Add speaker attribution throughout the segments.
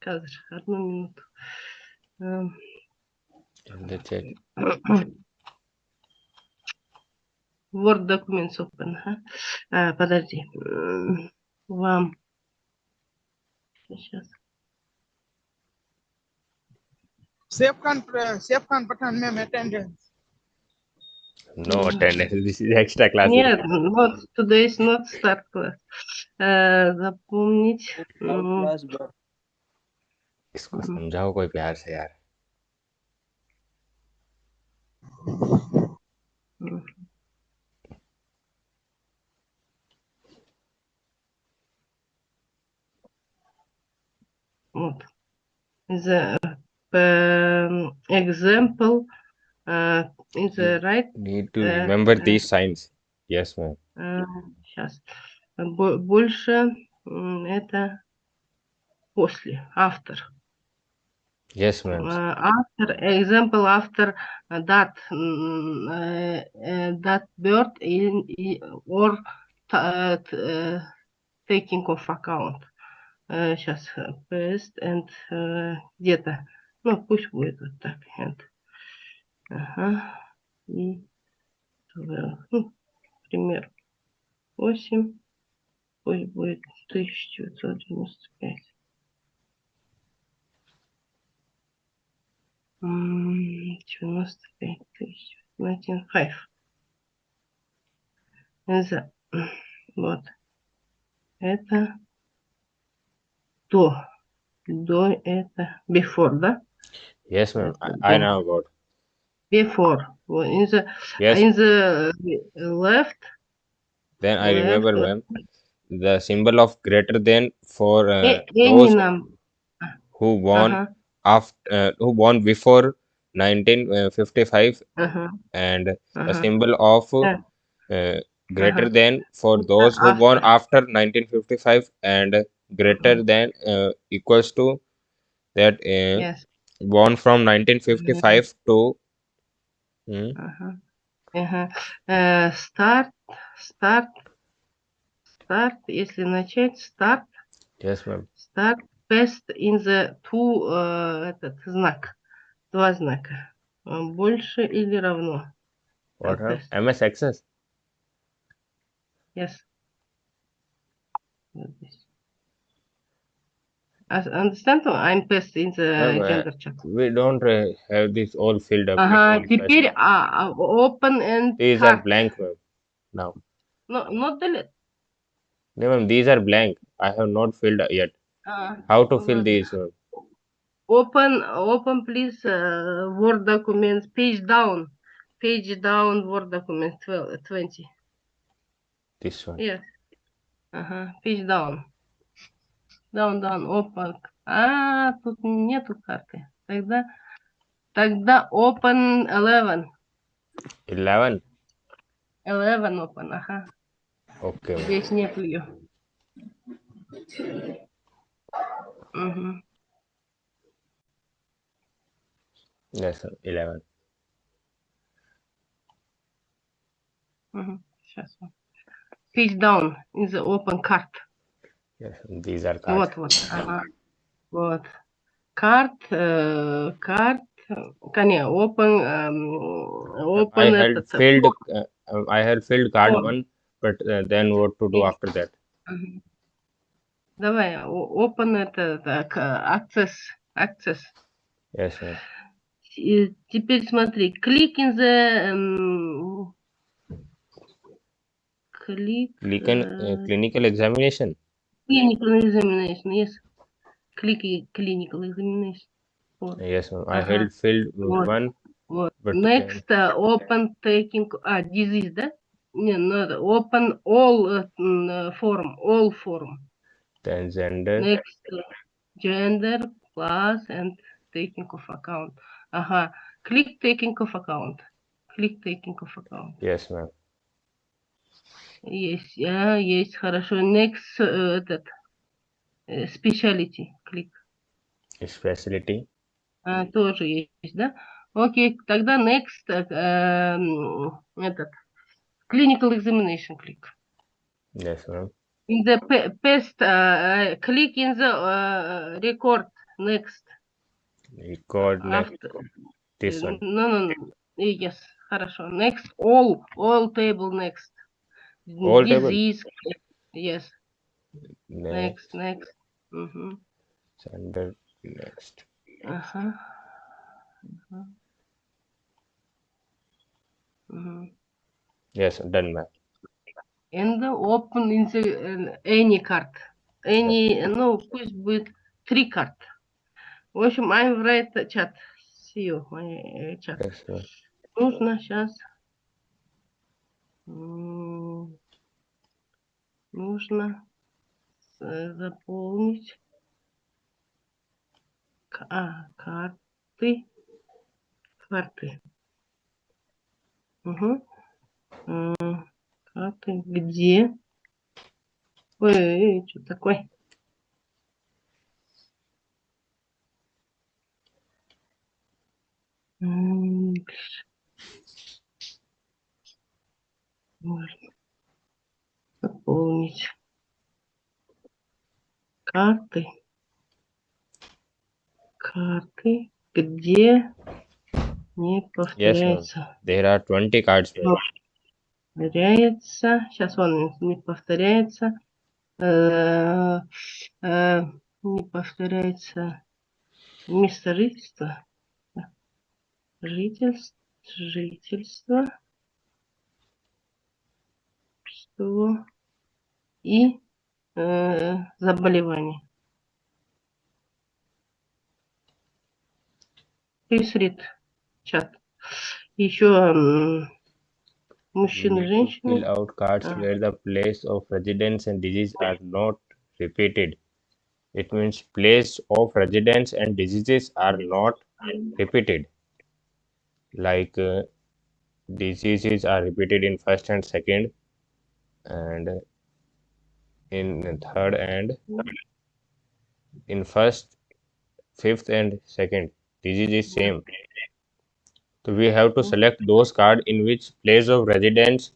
Speaker 1: Казр, одну минуту. Эм,
Speaker 2: the chat.
Speaker 1: Word Documents Open. А, подожди. Вам. Сейчас.
Speaker 3: Safe Khan, Safe Khan Pathan ma'am attendance.
Speaker 2: No
Speaker 1: Мгм.
Speaker 2: attendance. This is extra class.
Speaker 1: Нет, not, today is not start class. Э, запомнить. м,
Speaker 2: इसको
Speaker 1: हम्म।
Speaker 2: समझाओ कोई प्यार से यार
Speaker 1: м. Вот. The um, example uh, in the right
Speaker 2: need to
Speaker 1: Э,
Speaker 2: remember
Speaker 1: э.
Speaker 2: these signs yes ma'am
Speaker 1: сейчас больше м, это после after
Speaker 2: Yes ma'am
Speaker 1: Uh, after example after uh, that mm, uh, uh, that bird in, or uh, taking of account сейчас paste and uh, где-то ну пусть будет вот так and ага и ну, пример 8 пусть будет 1995 95 тысяч. 95. За- Вот. Это до. До это before, да?
Speaker 2: yes ma'am
Speaker 1: Это
Speaker 2: I, I
Speaker 1: до.
Speaker 2: know about
Speaker 1: Before. Вот, In the,
Speaker 2: yes
Speaker 1: in the left.
Speaker 2: then I remember
Speaker 1: left,
Speaker 2: ma'am the symbol of greater than for uh,
Speaker 1: э-
Speaker 2: those
Speaker 1: any number.
Speaker 2: who won
Speaker 1: Ага,
Speaker 2: after uh, who won before 1955
Speaker 1: ага,
Speaker 2: and the
Speaker 1: ага.
Speaker 2: symbol of
Speaker 1: Yeah.
Speaker 2: uh, greater
Speaker 1: Uh-huh.
Speaker 2: than for
Speaker 1: After-
Speaker 2: those who won
Speaker 1: after.
Speaker 2: after 1955 and greater
Speaker 1: Mhm.
Speaker 2: than uh, equals to that uh,
Speaker 1: Yes.
Speaker 2: won from 1955 to Hmm?
Speaker 1: Ага. Ага. Э, Start, start, start, если начать, start,
Speaker 2: yes ma'am
Speaker 1: start, paste in the two, э, этот знак, два знака, Э, больше или равно,
Speaker 2: what
Speaker 1: Uh,
Speaker 2: are
Speaker 1: paste.
Speaker 2: ms access
Speaker 1: yes. Вот здесь. As- Understand? I'm paste in the
Speaker 2: Ma'am, uh,
Speaker 1: gender chat.
Speaker 2: we don't uh, have this all filled up with
Speaker 1: Ага,
Speaker 2: all
Speaker 1: теперь
Speaker 2: questions.
Speaker 1: а, а, open and
Speaker 2: these are
Speaker 1: cart.
Speaker 2: blank ma'am now
Speaker 1: No, not delete.
Speaker 2: no ma'am these are blank i have not filled yet
Speaker 1: А,
Speaker 2: how to fill
Speaker 1: ладно.
Speaker 2: these ma'am?
Speaker 1: Open, open, please, uh, Word documents, page down, page down, Word documents, 12, 20.
Speaker 2: this one
Speaker 1: Yes. Ага, page down. Down, down, open. А, тут нету карты. Тогда, тогда open 11.
Speaker 2: 11
Speaker 1: 11 open, ага.
Speaker 2: okay ma'am.
Speaker 1: Здесь нету ее. Угу.
Speaker 2: yes ma'am, 11
Speaker 1: Угу. Сейчас. Page down in the open card.
Speaker 2: yes ma'am, these are cards
Speaker 1: Вот, вот. Ага. Вот. Карт, э, карт, коне, open, эм,
Speaker 2: I
Speaker 1: open
Speaker 2: had
Speaker 1: этот.
Speaker 2: filled uh, um, I had filled card
Speaker 1: Form.
Speaker 2: one but uh, then what to do
Speaker 1: Yes.
Speaker 2: after that
Speaker 1: Мгм. Давай, open это, так, э, access, access.
Speaker 2: ma'am.
Speaker 1: И теперь смотри, click in the, эм, click,
Speaker 2: Clinical,
Speaker 1: э,
Speaker 2: uh, clinical examination
Speaker 1: clinical examination, yes. Click clinical examination. Вот.
Speaker 2: yes ma'am. I
Speaker 1: Ага.
Speaker 2: had filled
Speaker 1: Вот.
Speaker 2: one
Speaker 1: Вот.
Speaker 2: But
Speaker 1: Next, uh, open taking, а, disease, да? Не, надо, open all uh, uh, form, all form.
Speaker 2: then gender
Speaker 1: Next, uh, gender, class, and taking of account. Ага, click taking of account. Click taking of account.
Speaker 2: yes ma'am.
Speaker 1: Есть, а, есть, хорошо. Next, э, этот, э, specialty, клик.
Speaker 2: specialty
Speaker 1: А, тоже есть, да? Окей, тогда next, э, эм, этот, clinical examination, клик.
Speaker 2: yes ma'am.
Speaker 1: In the pa- paste, uh, uh, click in the uh, record next.
Speaker 2: Record next.
Speaker 1: After,
Speaker 2: This
Speaker 1: uh,
Speaker 2: one.
Speaker 1: No, no, no. Yes, хорошо. Next, all, all table next.
Speaker 2: All table?
Speaker 1: Disease. Yes,
Speaker 2: Next.
Speaker 1: next, next. Мгм.
Speaker 2: Under next.
Speaker 1: Ага. Ага. Мгм.
Speaker 2: Yes, done, ma'am.
Speaker 1: And open any card. Any, ну, пусть будет три карт. В общем, I write chat. See you, my uh, chat.
Speaker 2: Ma'am.
Speaker 1: Нужно сейчас... Нужно э, заполнить а, карты. Карты. Угу. Карты где? Ой, что такое? Можно заполнить карты. Карты, где не повторяется.
Speaker 2: There are 20 cards, ma'am.
Speaker 1: Повторяется. Сейчас он не повторяется. Э, э, не повторяется место жительства. Жительство. Жительство. Что? И э, заболевание. Read чат. Еще м, мужчины,
Speaker 2: We need to Fill
Speaker 1: женщины.
Speaker 2: out cards
Speaker 1: Ah.
Speaker 2: where the place of residence and disease are not repeated. It means place of residence and diseases are not repeated. Like uh, diseases are repeated in first and second, and in third and in first, fifth and second. Disease is same. So we have to select those card in which place of residence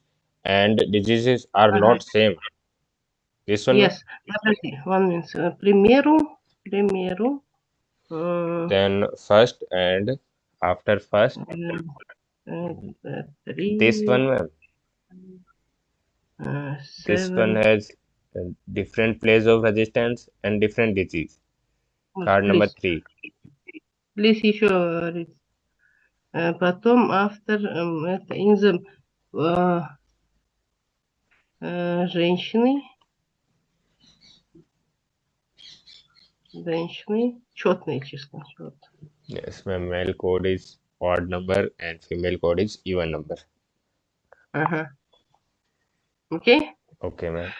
Speaker 2: and diseases are
Speaker 1: Ага.
Speaker 2: not same. This one, ma'am?
Speaker 1: Yes, подожди, one minute. Э, К примеру, к примеру, э,
Speaker 2: then first and after first,
Speaker 1: э, э, три,
Speaker 2: this one, ma'am.
Speaker 1: э,
Speaker 2: This one
Speaker 1: seven,
Speaker 2: has a different place of resistance and different disease.
Speaker 1: вот,
Speaker 2: Card number
Speaker 1: please,
Speaker 2: three.
Speaker 1: please еще read. Э, Потом эм, это э, э, женщины, женщины, четные числа. чёт.
Speaker 2: Yes, ma'am. Male code is odd number and female code is even number.
Speaker 1: Ага. Окей?
Speaker 2: Okay, ma'am.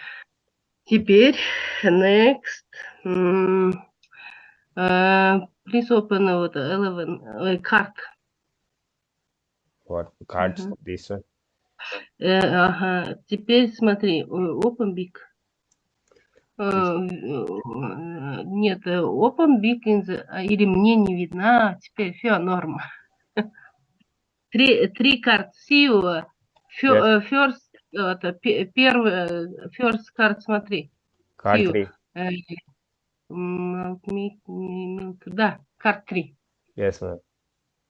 Speaker 1: Теперь next. м, э, Please open вот 11 э, card.
Speaker 2: What cards
Speaker 1: uh -huh.
Speaker 2: this one?
Speaker 1: Э, ага. Теперь смотри, э, open big. Uh, нет, open big the, а, или мне не видно. А, теперь все норм. Три, три карт сиу.
Speaker 2: Yes.
Speaker 1: First, это, первый, first card, смотри.
Speaker 2: Card
Speaker 1: 3. Да, карт 3.
Speaker 2: Yes, ma'am.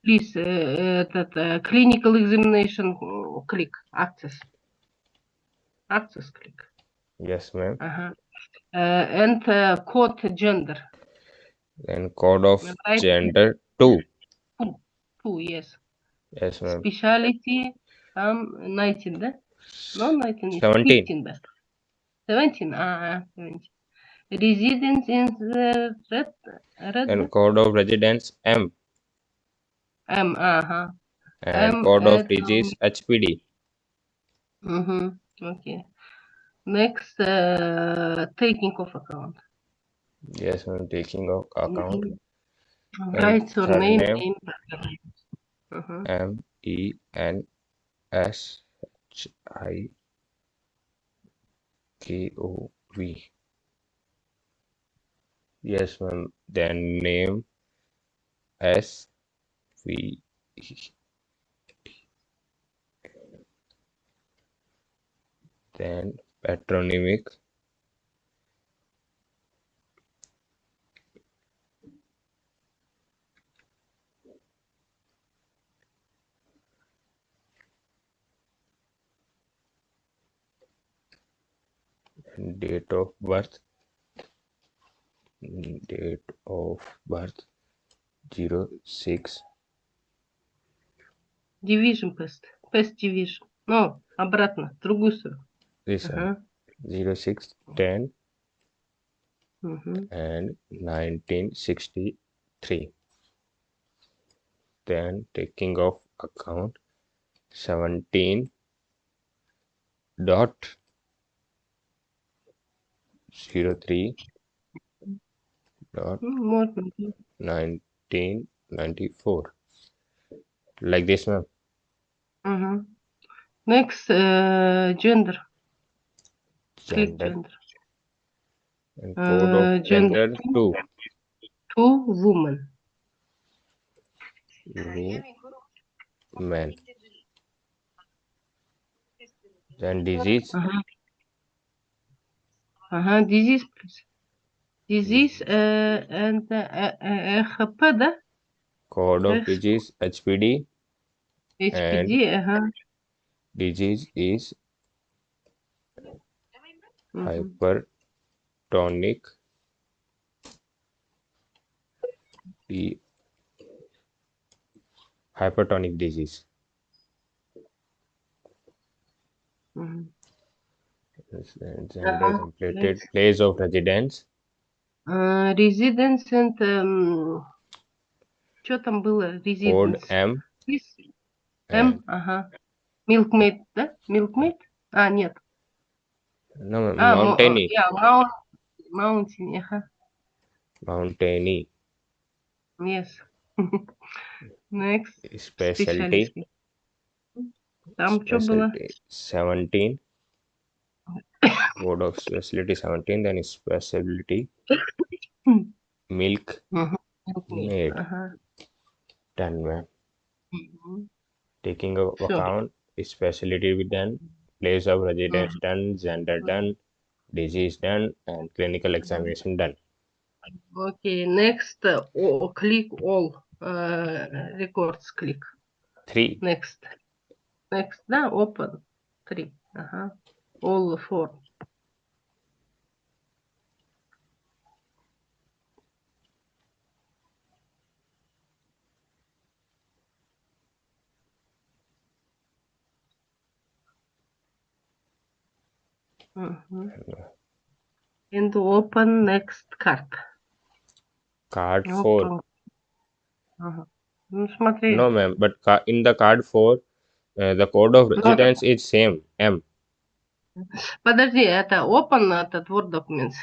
Speaker 1: Please, э, этот, э, clinical examination, э, click, access. Access click.
Speaker 2: Yes, ma'am.
Speaker 1: Ага. Э, And э, code gender.
Speaker 2: Then code of
Speaker 1: Right.
Speaker 2: gender two.
Speaker 1: Two, yes.
Speaker 2: Yes, ma'am.
Speaker 1: Speciality, там 19, да? No, 19, is
Speaker 2: 17.
Speaker 1: 15, да. 17, а, а, 17. Residence in the red, red,
Speaker 2: And code of residence M.
Speaker 1: M, uh-huh.
Speaker 2: And
Speaker 1: M,
Speaker 2: code of disease um, HPD.
Speaker 1: Mm-hmm. Okay. Next, uh, taking of account.
Speaker 2: Yes, I'm taking of account.
Speaker 1: Mm
Speaker 2: -hmm.
Speaker 1: Name,
Speaker 2: name
Speaker 1: in. Uh -huh. Mm-hmm.
Speaker 2: M E N S H I K O V. Yes, ma'am. Then name S we then patronymic. Date of birth. Date of birth 06
Speaker 1: Division pest. Pest division. Ну, обратно, в другую сторону.
Speaker 2: this one
Speaker 1: Ага.
Speaker 2: 06 10
Speaker 1: мгм.
Speaker 2: and 1963 then taking of account 17 dot 03 dot
Speaker 1: Ну, Можно.
Speaker 2: 1994 like this ma'am
Speaker 1: Mm -hmm. Next, uh, gender. Click
Speaker 2: Gender. And
Speaker 1: Uh, gender
Speaker 2: gender two.
Speaker 1: Two women.
Speaker 2: Woman. Then disease.
Speaker 1: Uh huh. Uh huh. Disease, please. Disease uh, and uh, uh, uh, HPD.
Speaker 2: Code of disease HPD.
Speaker 1: HPD, ага.
Speaker 2: disease is
Speaker 1: мгм.
Speaker 2: hypertonic the hypertonic disease
Speaker 1: Мгм.
Speaker 2: Yes, and gender
Speaker 1: Uh-huh,
Speaker 2: completed
Speaker 1: next.
Speaker 2: place of residence
Speaker 1: Uh, residence and... что там было?
Speaker 2: code
Speaker 1: Residence.
Speaker 2: m
Speaker 1: Yes.
Speaker 2: and
Speaker 1: М, ага. Milkmaid, да? Milkmaid? А, нет.
Speaker 2: no ma'am,
Speaker 1: А, мо-
Speaker 2: mountainy
Speaker 1: yeah, mount, mountain, ага.
Speaker 2: mountainy
Speaker 1: Yes. Next.
Speaker 2: specialty
Speaker 1: Specialty. Там что было?
Speaker 2: specialty 17 code of specialty 17 then specialty
Speaker 1: Hmm.
Speaker 2: milk
Speaker 1: Мгм. Milkmaid.
Speaker 2: Maid.
Speaker 1: Ага.
Speaker 2: done ma'am
Speaker 1: Мгм.
Speaker 2: taking a,
Speaker 1: sure.
Speaker 2: account specialty we done, place of residence mm-hmm. done, gender done, disease done, and clinical uh-huh. examination done.
Speaker 1: Okay, next uh, oh, click all uh, records. Click
Speaker 2: three.
Speaker 1: Next, next now open three. Uh huh. All four. Мгм. And open next card.
Speaker 2: card 4
Speaker 1: Open. Ага. Ну, смотри.
Speaker 2: no ma'am but ca- in the card 4 uh, the code of residence is same m
Speaker 1: Подожди, это open, этот Word documents.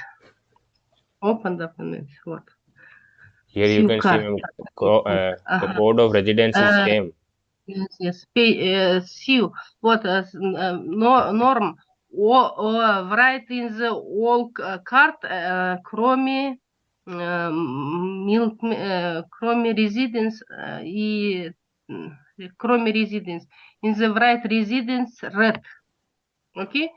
Speaker 1: Open documents, вот.
Speaker 2: here you
Speaker 1: SIM
Speaker 2: can see
Speaker 1: card.
Speaker 2: ma'am, co- uh, the
Speaker 1: Ага.
Speaker 2: code of residence is
Speaker 1: Uh,
Speaker 2: same
Speaker 1: Yes, yes. Pay, uh, see, вот, uh, s- uh, no, norm, о, о, write in the all c- card, uh, кроме, uh, milk, uh, кроме residence uh, и, м, кроме residence. In the write residence red. Okay?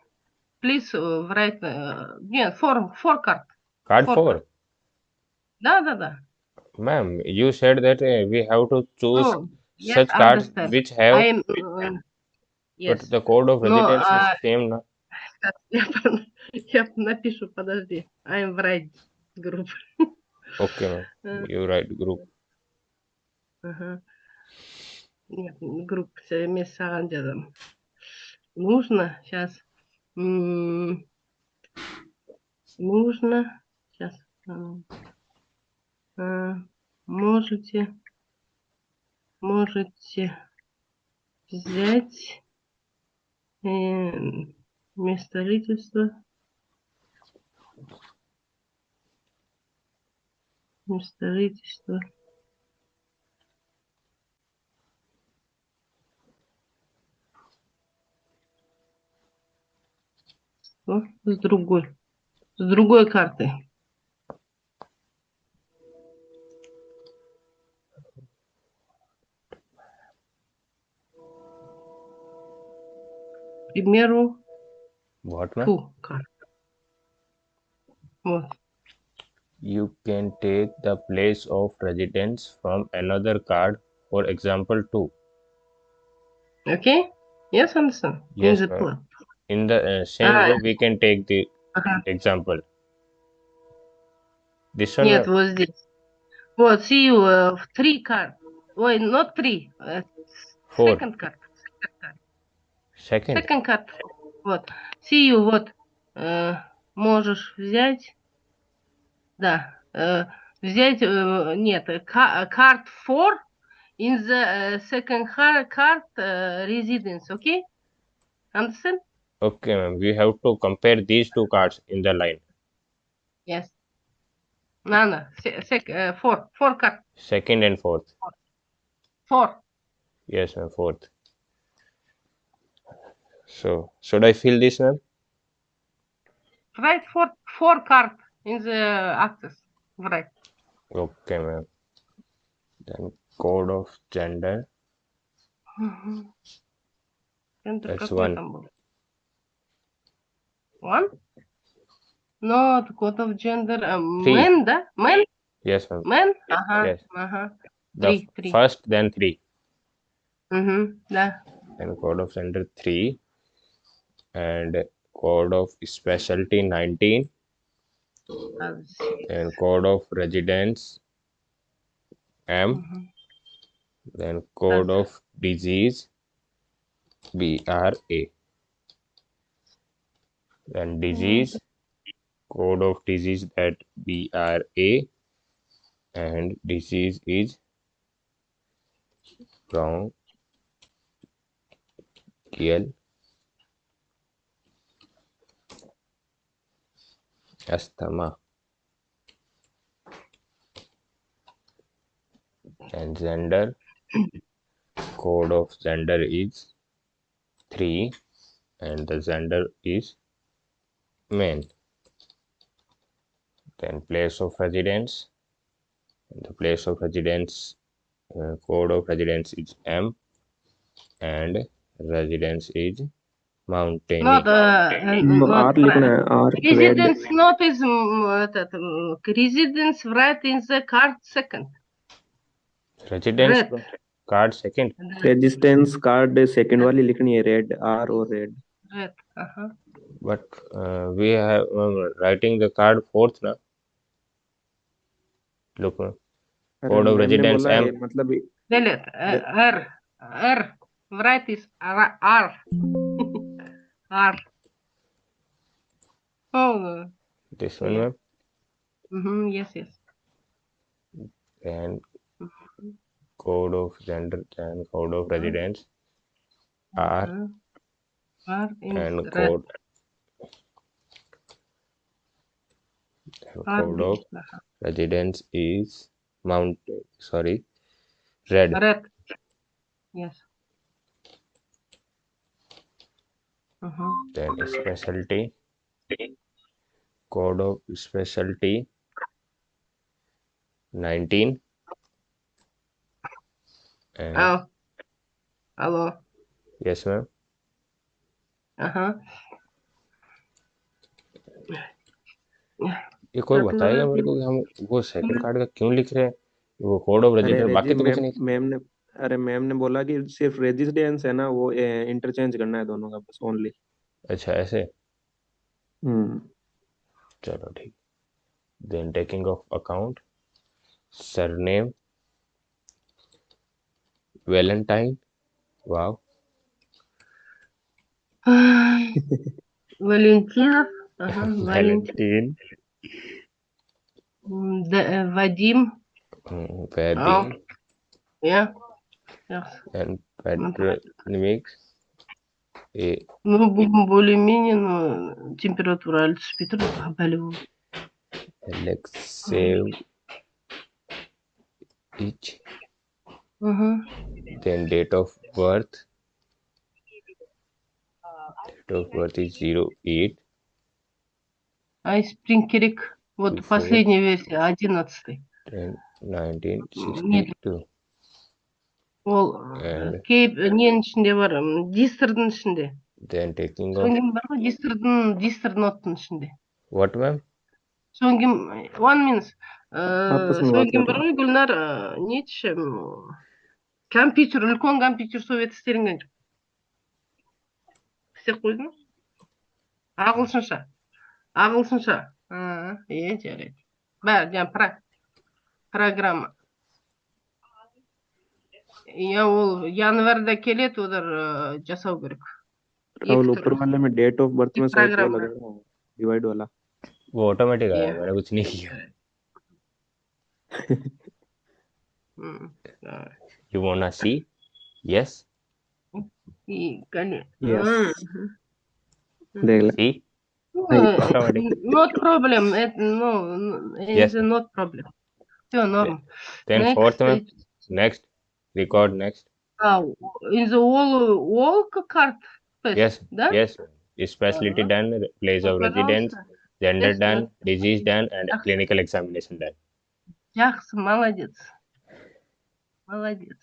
Speaker 1: Please uh, write, uh, нет, for, for card.
Speaker 2: card
Speaker 1: Four.
Speaker 2: 4
Speaker 1: Да, да, да.
Speaker 2: ma'am you said that uh, we have to choose
Speaker 1: Oh, yes,
Speaker 2: such cards
Speaker 1: understand.
Speaker 2: which have
Speaker 1: I am, uh, yes.
Speaker 2: but the code of
Speaker 1: No,
Speaker 2: residence
Speaker 1: uh,
Speaker 2: is same no?
Speaker 1: Сейчас Я, я напишу, подожди. I am right group.
Speaker 2: okay
Speaker 1: Э,
Speaker 2: you write group
Speaker 1: ага. Нет, групп с мессенджером. Нужно сейчас. Нужно сейчас. Можете можете взять э, мест строительства, мест строительства. О, с другой, с другой карты. к примеру,
Speaker 2: what ma'am
Speaker 1: ту карту вот
Speaker 2: you can take the place of residence from another card for example 2
Speaker 1: Okay? Yes, understand?
Speaker 2: Yes,
Speaker 1: In the
Speaker 2: ma'am.
Speaker 1: plan.
Speaker 2: in the uh, same
Speaker 1: Ah.
Speaker 2: way we can take the
Speaker 1: Ага.
Speaker 2: example. This one,
Speaker 1: Нет,
Speaker 2: ma'am?
Speaker 1: вот здесь. Вот, see you, э, в three card. Ой, not three. э,
Speaker 2: Four.
Speaker 1: Second card. Second card.
Speaker 2: Second.
Speaker 1: Second card. Вот. You, вот. э, можешь взять. Да. э, взять, э, нет, э, card four in the э, second card э, residence, okay? Understand?
Speaker 2: Okay, ma'am. We have to compare these two cards in the line.
Speaker 1: Yes. No, no. Se- sec- uh, four. Four card.
Speaker 2: Second and fourth.
Speaker 1: Four.
Speaker 2: Yes, ma'am. Fourth. So should I fill this now?
Speaker 1: Write four four card in the access, Right.
Speaker 2: Okay, ma'am. Then code of gender.
Speaker 1: Mm-hmm.
Speaker 2: That's one.
Speaker 1: One? No, code of gender. Uh, men, da? men?
Speaker 2: Yes, ma'am.
Speaker 1: Men? Uh -huh.
Speaker 2: Yes.
Speaker 1: Uh
Speaker 2: -huh.
Speaker 1: Three, three.
Speaker 2: First, then three.
Speaker 1: Mm-hmm. Yeah.
Speaker 2: Then code of gender three and code of specialty 19 and code of residence m. Then code of disease bra then disease code of disease that bra and disease is bronchial asthma. And gender, code of gender is 3 and the gender is male. Then place of residence, the place of residence uh, code of residence is M and residence is mountain.
Speaker 1: Not, uh, uh,
Speaker 4: м,
Speaker 1: not
Speaker 4: R लिखना है R red
Speaker 1: Residence not is м, этот, м, residence right in the card second.
Speaker 2: residence
Speaker 1: red.
Speaker 2: card second.
Speaker 1: Да,
Speaker 4: residence card second वाली लिखनी है red are और red
Speaker 1: red, ага.
Speaker 2: but uh, we have um, writing the card fourth now. Look, uh,
Speaker 4: अरे
Speaker 2: Code of
Speaker 4: ma'am ने
Speaker 2: residence
Speaker 4: बोला है
Speaker 2: M.
Speaker 4: मतलब
Speaker 1: Delete, uh, R, R, right is R, R. R. Oh.
Speaker 2: This one,
Speaker 1: yeah.
Speaker 2: Mm
Speaker 1: -hmm. Yes, yes.
Speaker 2: And code of gender and code of residence
Speaker 1: are mm -hmm.
Speaker 2: and code code of residence is Mount. Sorry, red.
Speaker 1: Red. Yes. -huh.
Speaker 2: then specialty code of specialty 19 and
Speaker 1: oh hello
Speaker 2: yes ma'am
Speaker 1: uh-huh
Speaker 2: ये कोई बताएगा मेरे को कि हम वो second card का क्यों लिख रहे हैं वो कोड ऑफ़ रजिस्टर बाकी तो कुछ नहीं
Speaker 4: मैम ने अरे मैम ने बोला कि सिर्फ रेजिडेंस है ना वो इंटरचेंज करना है दोनों का बस ओनली
Speaker 2: अच्छा ऐसे
Speaker 4: हम्म
Speaker 2: चलो ठीक then taking of account surname valentine wow
Speaker 1: Валентинов. Ага. Валентин.
Speaker 2: valentine
Speaker 1: М, Д- э, Вадим.
Speaker 2: mm, Vadim,
Speaker 1: Yeah. Yes.
Speaker 2: And Patrick И...
Speaker 1: Ну, будем более-менее, но температура Альтус Питер
Speaker 2: заболевал. Alexei each.
Speaker 1: Uh.
Speaker 2: Then date of birth. Date of birth is 08.
Speaker 1: А из
Speaker 2: Спрингкерик, вот
Speaker 1: последняя версия, одиннадцатый.
Speaker 2: Нет,
Speaker 1: Ол кейп ненің ішінде бар? М, дистрдің ішінде.
Speaker 2: Then taking
Speaker 1: содан кейін бар ғой? Дистрдің дистр ноттың ішінде.
Speaker 2: What ma'am?
Speaker 1: Содан кейін one minutes
Speaker 4: Апасының
Speaker 1: содан кейін бар ғой гүлнар? М, компьютер үлкен компьютер совет істелінген жоқ. Істеп қойдың ағылшынша. Ағылшынша. Е жарайды. Бәрі жаңағы про программа. иә ол январьда келеді олар ы, жасау керек
Speaker 4: Rahul
Speaker 1: एक
Speaker 4: ऊपर
Speaker 1: तरफ
Speaker 4: वाले में date of birth
Speaker 1: एक
Speaker 4: में शायद वो
Speaker 1: program
Speaker 4: लगा है डिवाइड वाला
Speaker 2: वो ऑटोमेटिक आया
Speaker 1: Yeah.
Speaker 2: मैंने कुछ नहीं किया
Speaker 1: हम्म, да.
Speaker 2: you wanna see yes
Speaker 1: И, конечно.
Speaker 4: Yes.
Speaker 1: Мгм.
Speaker 4: देख ले
Speaker 2: see
Speaker 1: Ну,
Speaker 2: Automatic.
Speaker 1: Not problem. Это, ну,
Speaker 2: Yes.
Speaker 1: it's not problem. Все, норм.
Speaker 2: then
Speaker 1: Next,
Speaker 2: fourth one
Speaker 1: uh,
Speaker 2: next record next
Speaker 1: а, in the all, all card space,
Speaker 2: yes
Speaker 1: да?
Speaker 2: yes specialty
Speaker 1: Ага.
Speaker 2: done place of residence
Speaker 1: Пожалуйста.
Speaker 2: gender
Speaker 1: Yes,
Speaker 2: done
Speaker 1: yes.
Speaker 2: disease done and
Speaker 1: Ах.
Speaker 2: clinical examination done
Speaker 1: Жақсы, молодец. Молодец.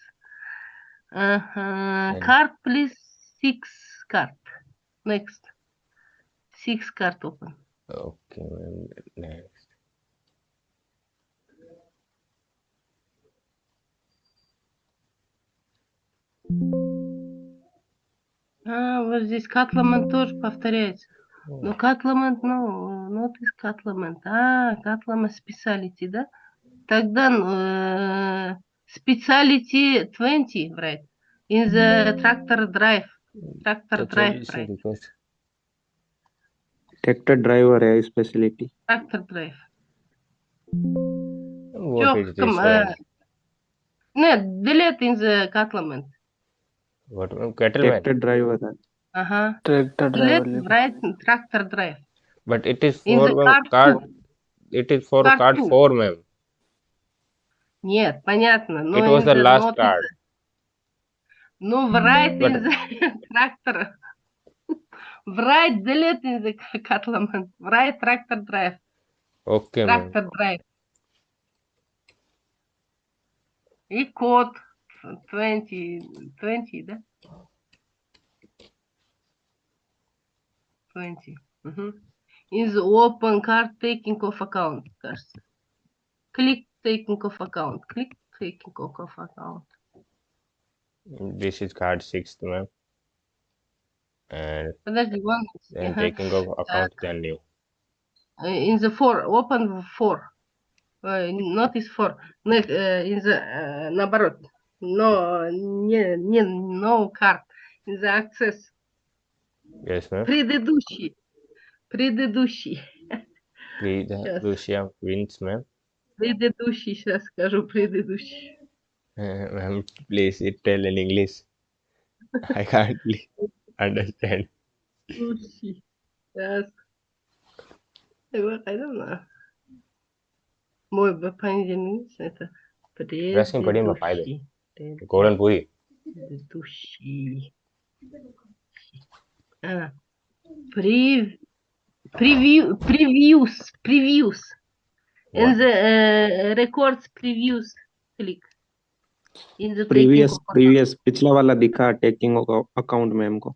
Speaker 1: Ага.
Speaker 2: And-
Speaker 1: Card, please. Six card. Next. Six card open.
Speaker 2: okay
Speaker 1: А, вот здесь Катламент тоже повторяется. Ну, Но Катламент, ну, ну not is Катламент. А, Катламент специалити, да? Тогда э, специалити 20, right? In the tractor drive. Tractor drive, right?
Speaker 4: Tractor driver is speciality.
Speaker 1: Tractor drive.
Speaker 2: What
Speaker 1: Жоқ. Нет, delete in the Катламент.
Speaker 2: What cattleman?
Speaker 4: Tractor driver.
Speaker 1: Uh
Speaker 3: huh.
Speaker 1: Tractor driver. Tractor drive.
Speaker 2: But it is for
Speaker 1: card,
Speaker 2: card it is for
Speaker 1: card,
Speaker 2: four, ma'am.
Speaker 1: Нет,
Speaker 2: it was the, last card.
Speaker 1: No, right
Speaker 2: But...
Speaker 1: in the tractor. right in the. Right tractor drive.
Speaker 2: Okay,
Speaker 1: Tractor drive. И код. 20, 20, да? 20. Мгм. In the open card taking off account, кажется. Click taking off account. Click taking off account.
Speaker 2: this is card 6 ma'am and
Speaker 1: Подожди, one.
Speaker 2: then
Speaker 1: ага.
Speaker 2: taking of account then new
Speaker 1: Uh, in the four, open four. Uh, notice four. Next, uh, in the, uh, наоборот. но не, не no card, за access.
Speaker 2: Ясно.
Speaker 1: Предыдущий. Предыдущий.
Speaker 2: Предыдущий prints.
Speaker 1: Предыдущий, сейчас скажу, предыдущий.
Speaker 2: Uh, ma'am, please tell in English. I can't understand.
Speaker 1: Предыдущий. Yes. I. Мой бы это предыдущий.
Speaker 2: Расскажи, куда
Speaker 1: мы. गोरन पूरी Pre, preview, previews, previews.
Speaker 2: What?
Speaker 1: In the uh, records previews, click. In the previous,
Speaker 4: previous, पिछला वाला दिखा taking account में हमको.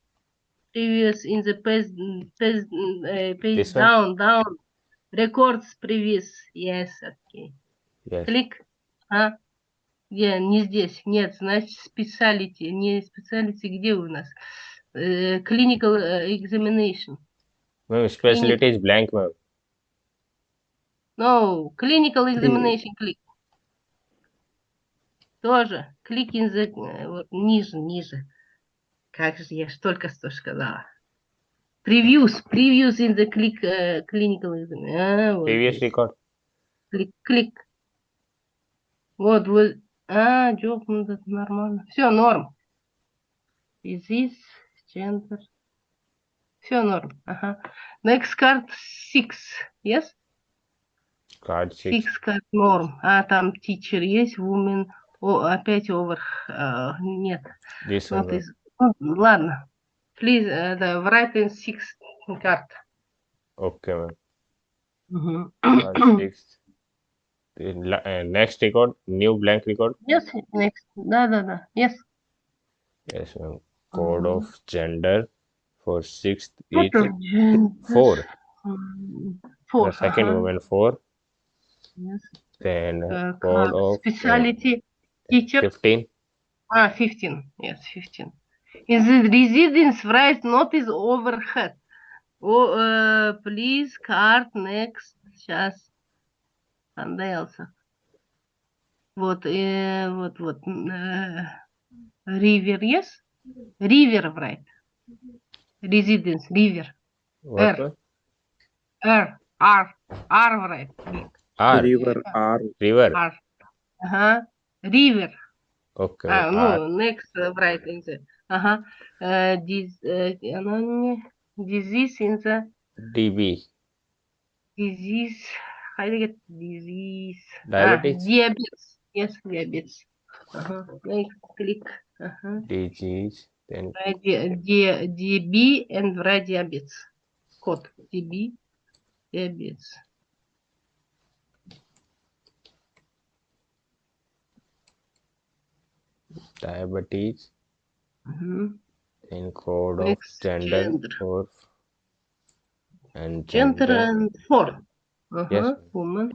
Speaker 1: Previous in the page, page, uh, page down, down. Records previous, yes, okay.
Speaker 2: Yes.
Speaker 1: Click, huh? Где? Не здесь. Нет, значит, специалити. Не специалити, где у нас? Э, Clinical э, examination.
Speaker 2: Ma'am, specialty is blank, ma'am.
Speaker 1: No, clinical examination клик. Тоже. Клик in the... э, вот ниже, ниже. Как же я ж только что сказала. Previews. Previews in the click э, clinical examination. А, вот
Speaker 2: Previous
Speaker 1: здесь.
Speaker 2: record.
Speaker 1: Клик, клик. Вот, вот. А, ну это нормально. Все, норм. Disease, gender. Все норм. Ага. Next card six. Yes?
Speaker 2: Card 6.
Speaker 1: Six card норм. А, там teacher есть, woman. О, опять over. а, нет.
Speaker 2: This
Speaker 1: not
Speaker 2: one, ma'am.
Speaker 1: is- ну, ладно. Please, uh, the write in six card.
Speaker 2: Okay, ma'am.
Speaker 1: Мгм.
Speaker 2: Card 6. Uh, next record, new blank record.
Speaker 1: Yes, next. Da, da, da. Yes.
Speaker 2: Yes. Code
Speaker 1: um,
Speaker 2: of gender for sixth,
Speaker 1: eighth,
Speaker 2: four.
Speaker 1: Um, four.
Speaker 2: The second
Speaker 1: uh -huh.
Speaker 2: woman four.
Speaker 1: Yes.
Speaker 2: Then uh, code of uh,
Speaker 1: specialty teacher.
Speaker 2: Fifteen.
Speaker 1: Ah, fifteen. Yes, fifteen. In the residence right notice overhead. Oh, uh, please card next just Андейлса. Вот, э, вот, вот. Ривер, э, yes? Ривер, right?
Speaker 2: Резиденс,
Speaker 1: ривер.
Speaker 2: Р.
Speaker 1: Р. Ар. Ар, right?
Speaker 2: Ар.
Speaker 4: Ривер, ар.
Speaker 2: Ривер.
Speaker 1: Ар. Ага. Ривер.
Speaker 2: Окей.
Speaker 1: А, ну, next, right, in the... Ага. Uh, this, uh, disease in the...
Speaker 2: DB.
Speaker 1: Disease... Do you get disease?
Speaker 2: Diabetes?
Speaker 1: Ah, diabetes. Yes, diabetes. Uh-huh. Next, click. Uh-huh.
Speaker 2: Disease. Then
Speaker 1: di- di- DB and write diabetes. Code DB, diabetes.
Speaker 2: diabetes.
Speaker 1: Mhm.
Speaker 2: Then code of gender,
Speaker 1: gender.
Speaker 2: and
Speaker 1: Gender
Speaker 2: gender
Speaker 1: and four. Uh-huh.
Speaker 2: Yes.
Speaker 1: Woman.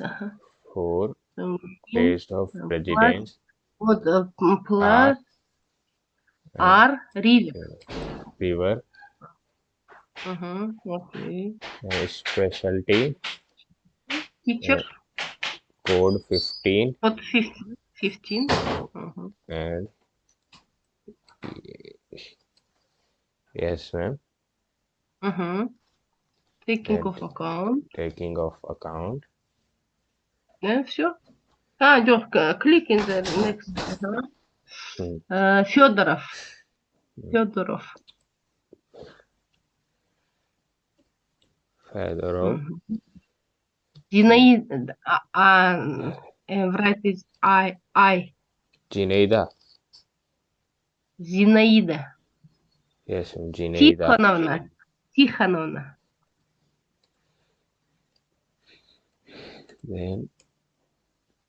Speaker 1: Uh-huh.
Speaker 2: for
Speaker 1: Um,
Speaker 2: place of
Speaker 1: and
Speaker 2: residence.
Speaker 1: What uh, mm, plus R river.
Speaker 2: River.
Speaker 1: Uh-huh. Okay.
Speaker 2: and specialty.
Speaker 1: Teacher.
Speaker 2: Code 15
Speaker 1: What 15? 15. Uh-huh.
Speaker 2: and yes, ma'am.
Speaker 1: Uh-huh. Taking
Speaker 2: And-
Speaker 1: of account.
Speaker 2: Taking of account.
Speaker 1: Да, все. А, Лёх, клик in the next.
Speaker 2: М.
Speaker 1: Э, Федоров. Федоров.
Speaker 2: Fedorov.
Speaker 1: Мгм. Зинаида. А, а, э, write is I, I.
Speaker 2: Jineida.
Speaker 1: Зинаида.
Speaker 2: Yes. Jineida.
Speaker 1: Тихоновна. Тихоновна.
Speaker 2: Then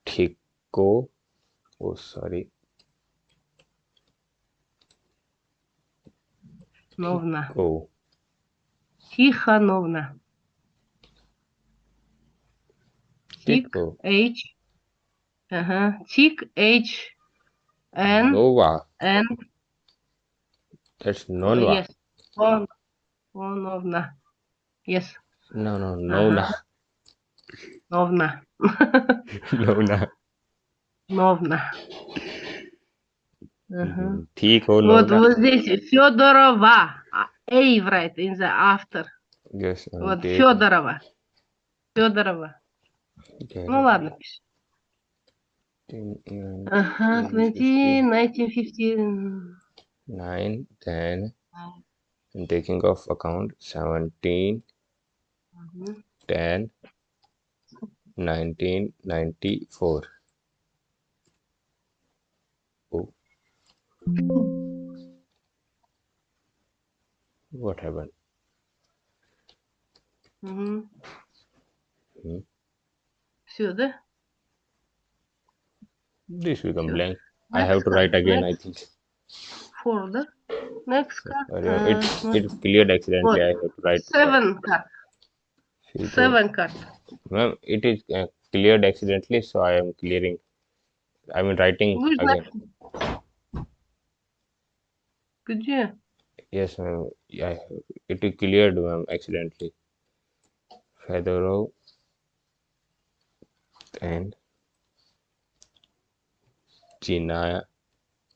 Speaker 2: Tico. Oh, sorry.
Speaker 1: Новна.
Speaker 2: Oh,
Speaker 1: Тихоновна. Тик,
Speaker 2: Tico.
Speaker 1: H. Ага. Тик, H. N.
Speaker 2: Nova.
Speaker 1: N.
Speaker 2: That's Nonva.
Speaker 1: Yes. Он. Оновна. Yes.
Speaker 2: No, no, Nona. Lovna.
Speaker 1: Lovna. Lovna.
Speaker 2: Тихо, Тихо,
Speaker 1: вот, вот здесь Федорова. А, Эйврайт in the after.
Speaker 2: Yes,
Speaker 1: вот
Speaker 2: okay.
Speaker 1: Федорова. Федорова.
Speaker 2: Okay.
Speaker 1: Ну ладно, пиши. Ага, 20, 1915.
Speaker 2: 9, 10. I'm taking off account
Speaker 1: seventeen,
Speaker 2: ten. 1994 oh. what happened
Speaker 1: mm-hmm.
Speaker 2: hmm.
Speaker 1: see the
Speaker 2: this become
Speaker 1: sure.
Speaker 2: blank
Speaker 1: next i
Speaker 2: have to write again
Speaker 1: next.
Speaker 2: i think
Speaker 1: for the next card uh,
Speaker 2: it's it's cleared accidentally
Speaker 1: four.
Speaker 2: i have to write
Speaker 1: seven card seven card
Speaker 2: well, it is uh, cleared accidentally, so I am clearing. I mean, writing
Speaker 1: Who's
Speaker 2: again.
Speaker 1: That? Good you?
Speaker 2: Yes, ma'am. Yeah, it is cleared, ma'am, accidentally. Feather and
Speaker 1: Gina.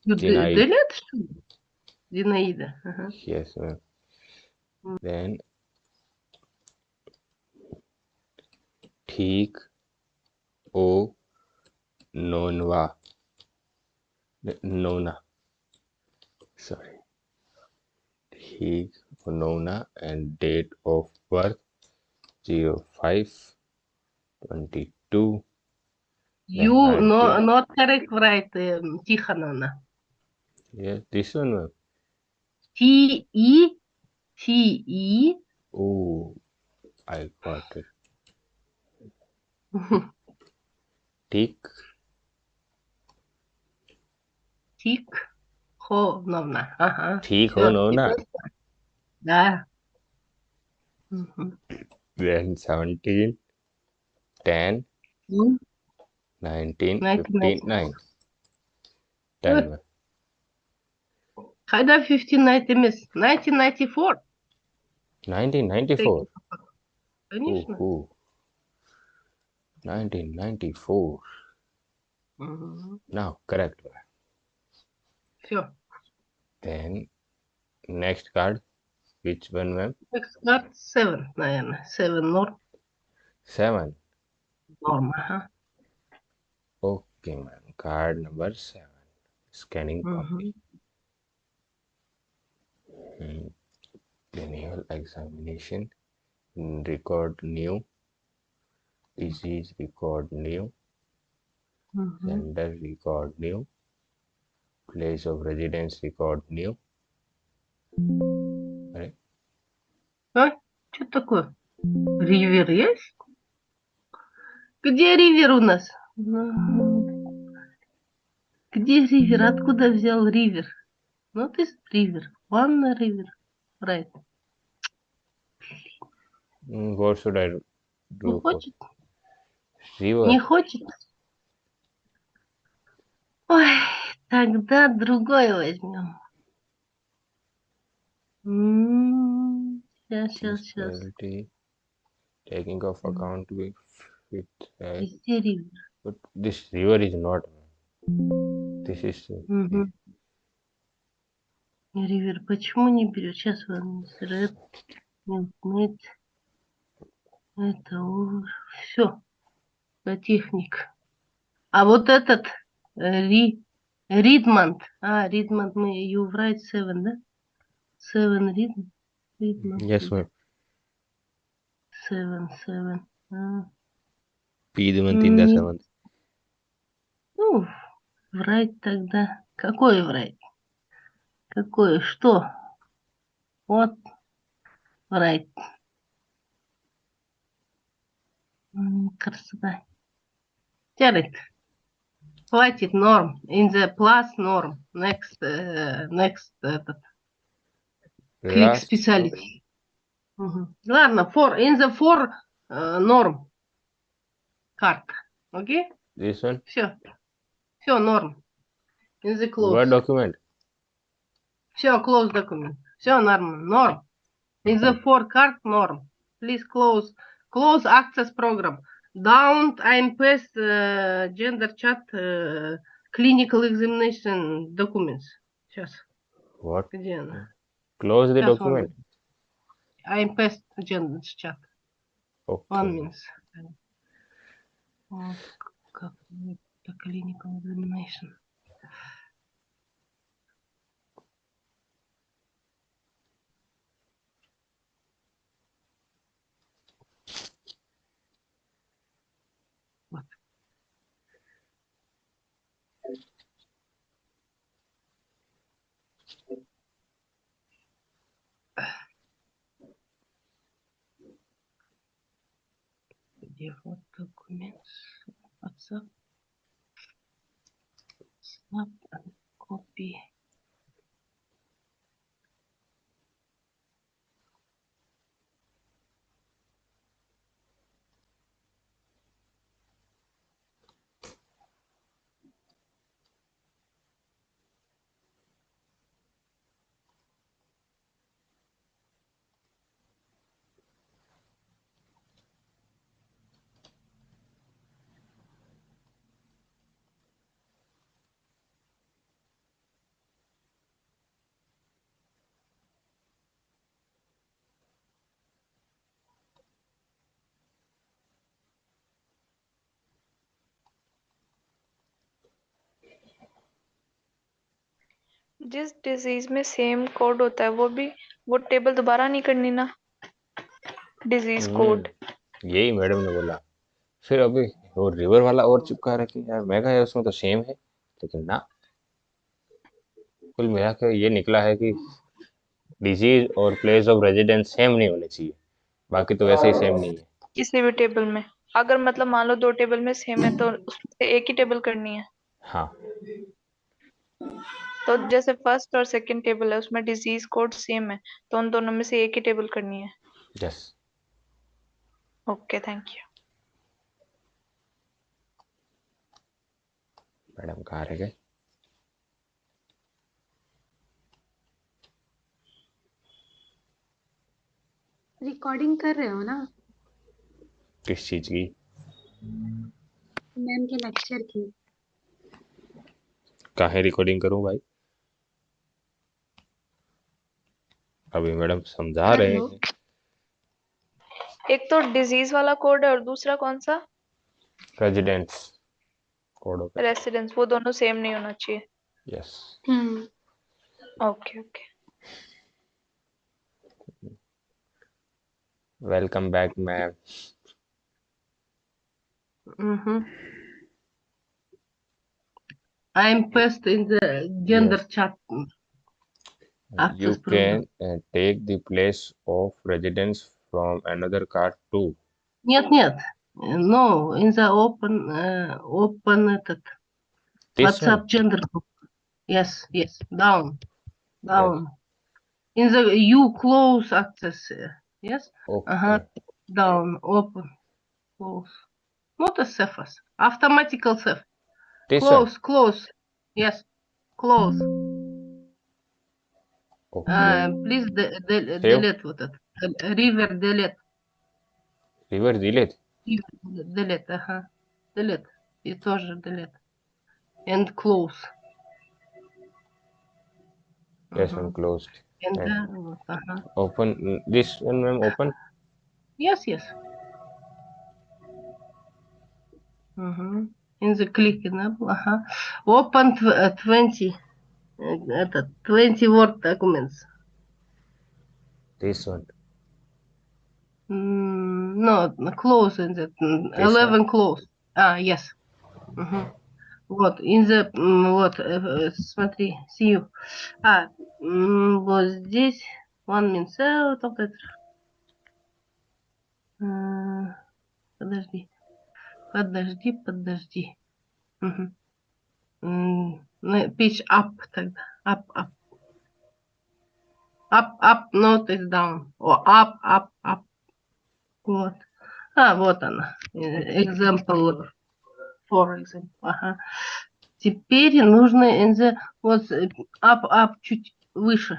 Speaker 1: Ginaida. Ginaida. Uh -huh.
Speaker 2: Yes, ma'am. Mm. Then ठीक O, nona, nona sorry. ठीक nona and date of birth 05 22
Speaker 1: you no not correct right um, Tihanona
Speaker 2: yeah this one
Speaker 1: T E T E.
Speaker 2: Oh I got it. Tik. Tik.
Speaker 1: Honona.
Speaker 2: Tik.
Speaker 1: Honona. Da. Mhm.
Speaker 2: Then 17. 10.
Speaker 1: Hmm?
Speaker 2: Nineteen ninety nine.
Speaker 1: Ten. How fifteen ninety
Speaker 2: miss?
Speaker 1: Nineteen
Speaker 2: ninety four. Nineteen ninety four. 1994.
Speaker 1: Mm-hmm.
Speaker 2: Now, correct.
Speaker 1: Sure.
Speaker 2: Then, next card. Which one, ma'am?
Speaker 1: Next card, seven. Then, seven more.
Speaker 2: Seven.
Speaker 1: Normal, huh?
Speaker 2: Okay, ma'am. Card number seven. Scanning mm-hmm.
Speaker 1: copy.
Speaker 2: Mm. Clinical examination. Record new disease record new
Speaker 1: Мгм.
Speaker 2: gender record new place of residence record new अरे
Speaker 1: А? Что такое? Ривер есть? Где ривер у нас? Где ривер? Откуда взял ривер? Ну, ты ривер. Ванна ривер. Right.
Speaker 2: Hmm, what should I do for
Speaker 1: хочет?
Speaker 2: River
Speaker 1: Не хочет? Ой, тогда другой возьмем. Сейчас, сейчас, сейчас.
Speaker 2: Municipality taking of account with, with uh,
Speaker 1: Везде ривер.
Speaker 2: but this river is not this is uh.
Speaker 1: Ривер, почему не берет? Сейчас вам ред, мед, это все. Техник. А вот этот э, Ри, Ридмонд. А, Ридмонд, мы you write seven, да? Seven Ридмонд. Ридмонд.
Speaker 2: yes ma'am
Speaker 1: Seven, seven. А,
Speaker 2: Piedmont in the seventh
Speaker 1: ну, врать тогда. Какое врать? Какое? Что? Вот. Врать. Красота. Терет. Хватит норм. In the plus норм. Next, э, next этот. Клик специалист. Мгм. Ладно, for, in the for э, норм. Карта. Окей?
Speaker 2: this one
Speaker 1: Все. Все, норм. In the close.
Speaker 2: what document
Speaker 1: Все, close document. Все нормально. Норм. In the for card норм. Please close. Close access program. Don't I'm paste э, gender chat э, clinical examination documents. Сейчас.
Speaker 2: what
Speaker 1: Где она?
Speaker 2: close the
Speaker 1: Сейчас,
Speaker 2: document
Speaker 1: I'm paste gender chat. One
Speaker 2: okay
Speaker 1: minute. Вот, как это clinical examination. Где вот документ? Snap and copy.
Speaker 5: जिस disease में same code होता है वो भी वो table दोबारा नहीं करनी ना। डिज़ीज़ कोड
Speaker 2: हम्म, यही मैडम ने बोला। फिर अभी वो रिवर वाला और चिपका रखी यार मैं कहा यार उसमें तो सेम है। लेकिन ना कुल मिला के ये निकला है कि डिज़ीज़ और प्लेस ऑफ़ रेजिडेंस सेम नहीं होने चाहिए। बाकी तो वैसे ही सेम नहीं है।
Speaker 5: किसी भी टेबल में। अगर मतलब मान लो दो टेबल में सेम है तो उसमें से एक ही टेबल करनी है।
Speaker 2: हाँ।
Speaker 5: तो जैसे फ़र्स्ट और सेकंड टेबल है उसमें डिज़ीज़ कोड सेम है तो उन दोनों में से एक ही टेबल करनी है।
Speaker 2: Yes
Speaker 5: okay thank you
Speaker 2: madam कहाँ रह गए?
Speaker 6: रिकॉर्डिंग कर रहे हो ना?
Speaker 2: किस चीज़ की?
Speaker 6: मैम के लेक्चर की।
Speaker 2: काहे रिकॉर्डिंग करूँ भाई? अभी मैडम समझा रहे हैं।
Speaker 5: एक तो डिज़ीज़ वाला कोड है और दूसरा कौन सा?
Speaker 2: रेजिडेंस कोड ऑफ़
Speaker 5: रेसिडेंस वो दोनों सेम नहीं होना चाहिए।
Speaker 2: Yes
Speaker 6: hmm
Speaker 5: okay okay
Speaker 2: welcome back ma'am
Speaker 1: Mhm. I'm passed in the gender chat.
Speaker 2: you
Speaker 1: Access
Speaker 2: can uh, take the place of residence from another card too
Speaker 1: Нет, нет. No, in the open, uh, open этот,
Speaker 2: this
Speaker 1: WhatsApp
Speaker 2: one
Speaker 1: gender group. Yes, yes, down, down. In the you close access. uh, Yes,
Speaker 2: okay
Speaker 1: uh-huh, down, open, close. Not a surface, automatical surf.
Speaker 2: this one
Speaker 1: Close, close. Yes, close.
Speaker 2: okay
Speaker 1: Uh, please de de
Speaker 2: Save.
Speaker 1: delete вот это. Uh, River delete.
Speaker 2: river delete
Speaker 1: River delete, ага. Delete. И тоже delete. And close.
Speaker 2: yes
Speaker 1: Мгм.
Speaker 2: one closed
Speaker 1: And
Speaker 2: and
Speaker 1: uh, вот, ага.
Speaker 2: open mm, this one ma'am open
Speaker 1: Yes, yes. Мгм. In the click enable, ага. Open tw uh, 20. Э, Это 20 word documents.
Speaker 2: this one
Speaker 1: Mm, no, close in the mm,
Speaker 2: This one?
Speaker 1: 11 close. А, yes. Мгм. Вот, in the, вот, э, э, смотри, see you. А, вот здесь, one means out that. М, Подожди, подожди, подожди. Мгм. Pitch up тогда, up, up. Up, up, not is down. О, up, up, up. Вот. А, вот она. Э, Example, for example. Ага. Теперь нужно in the, вот э, up, up, чуть выше.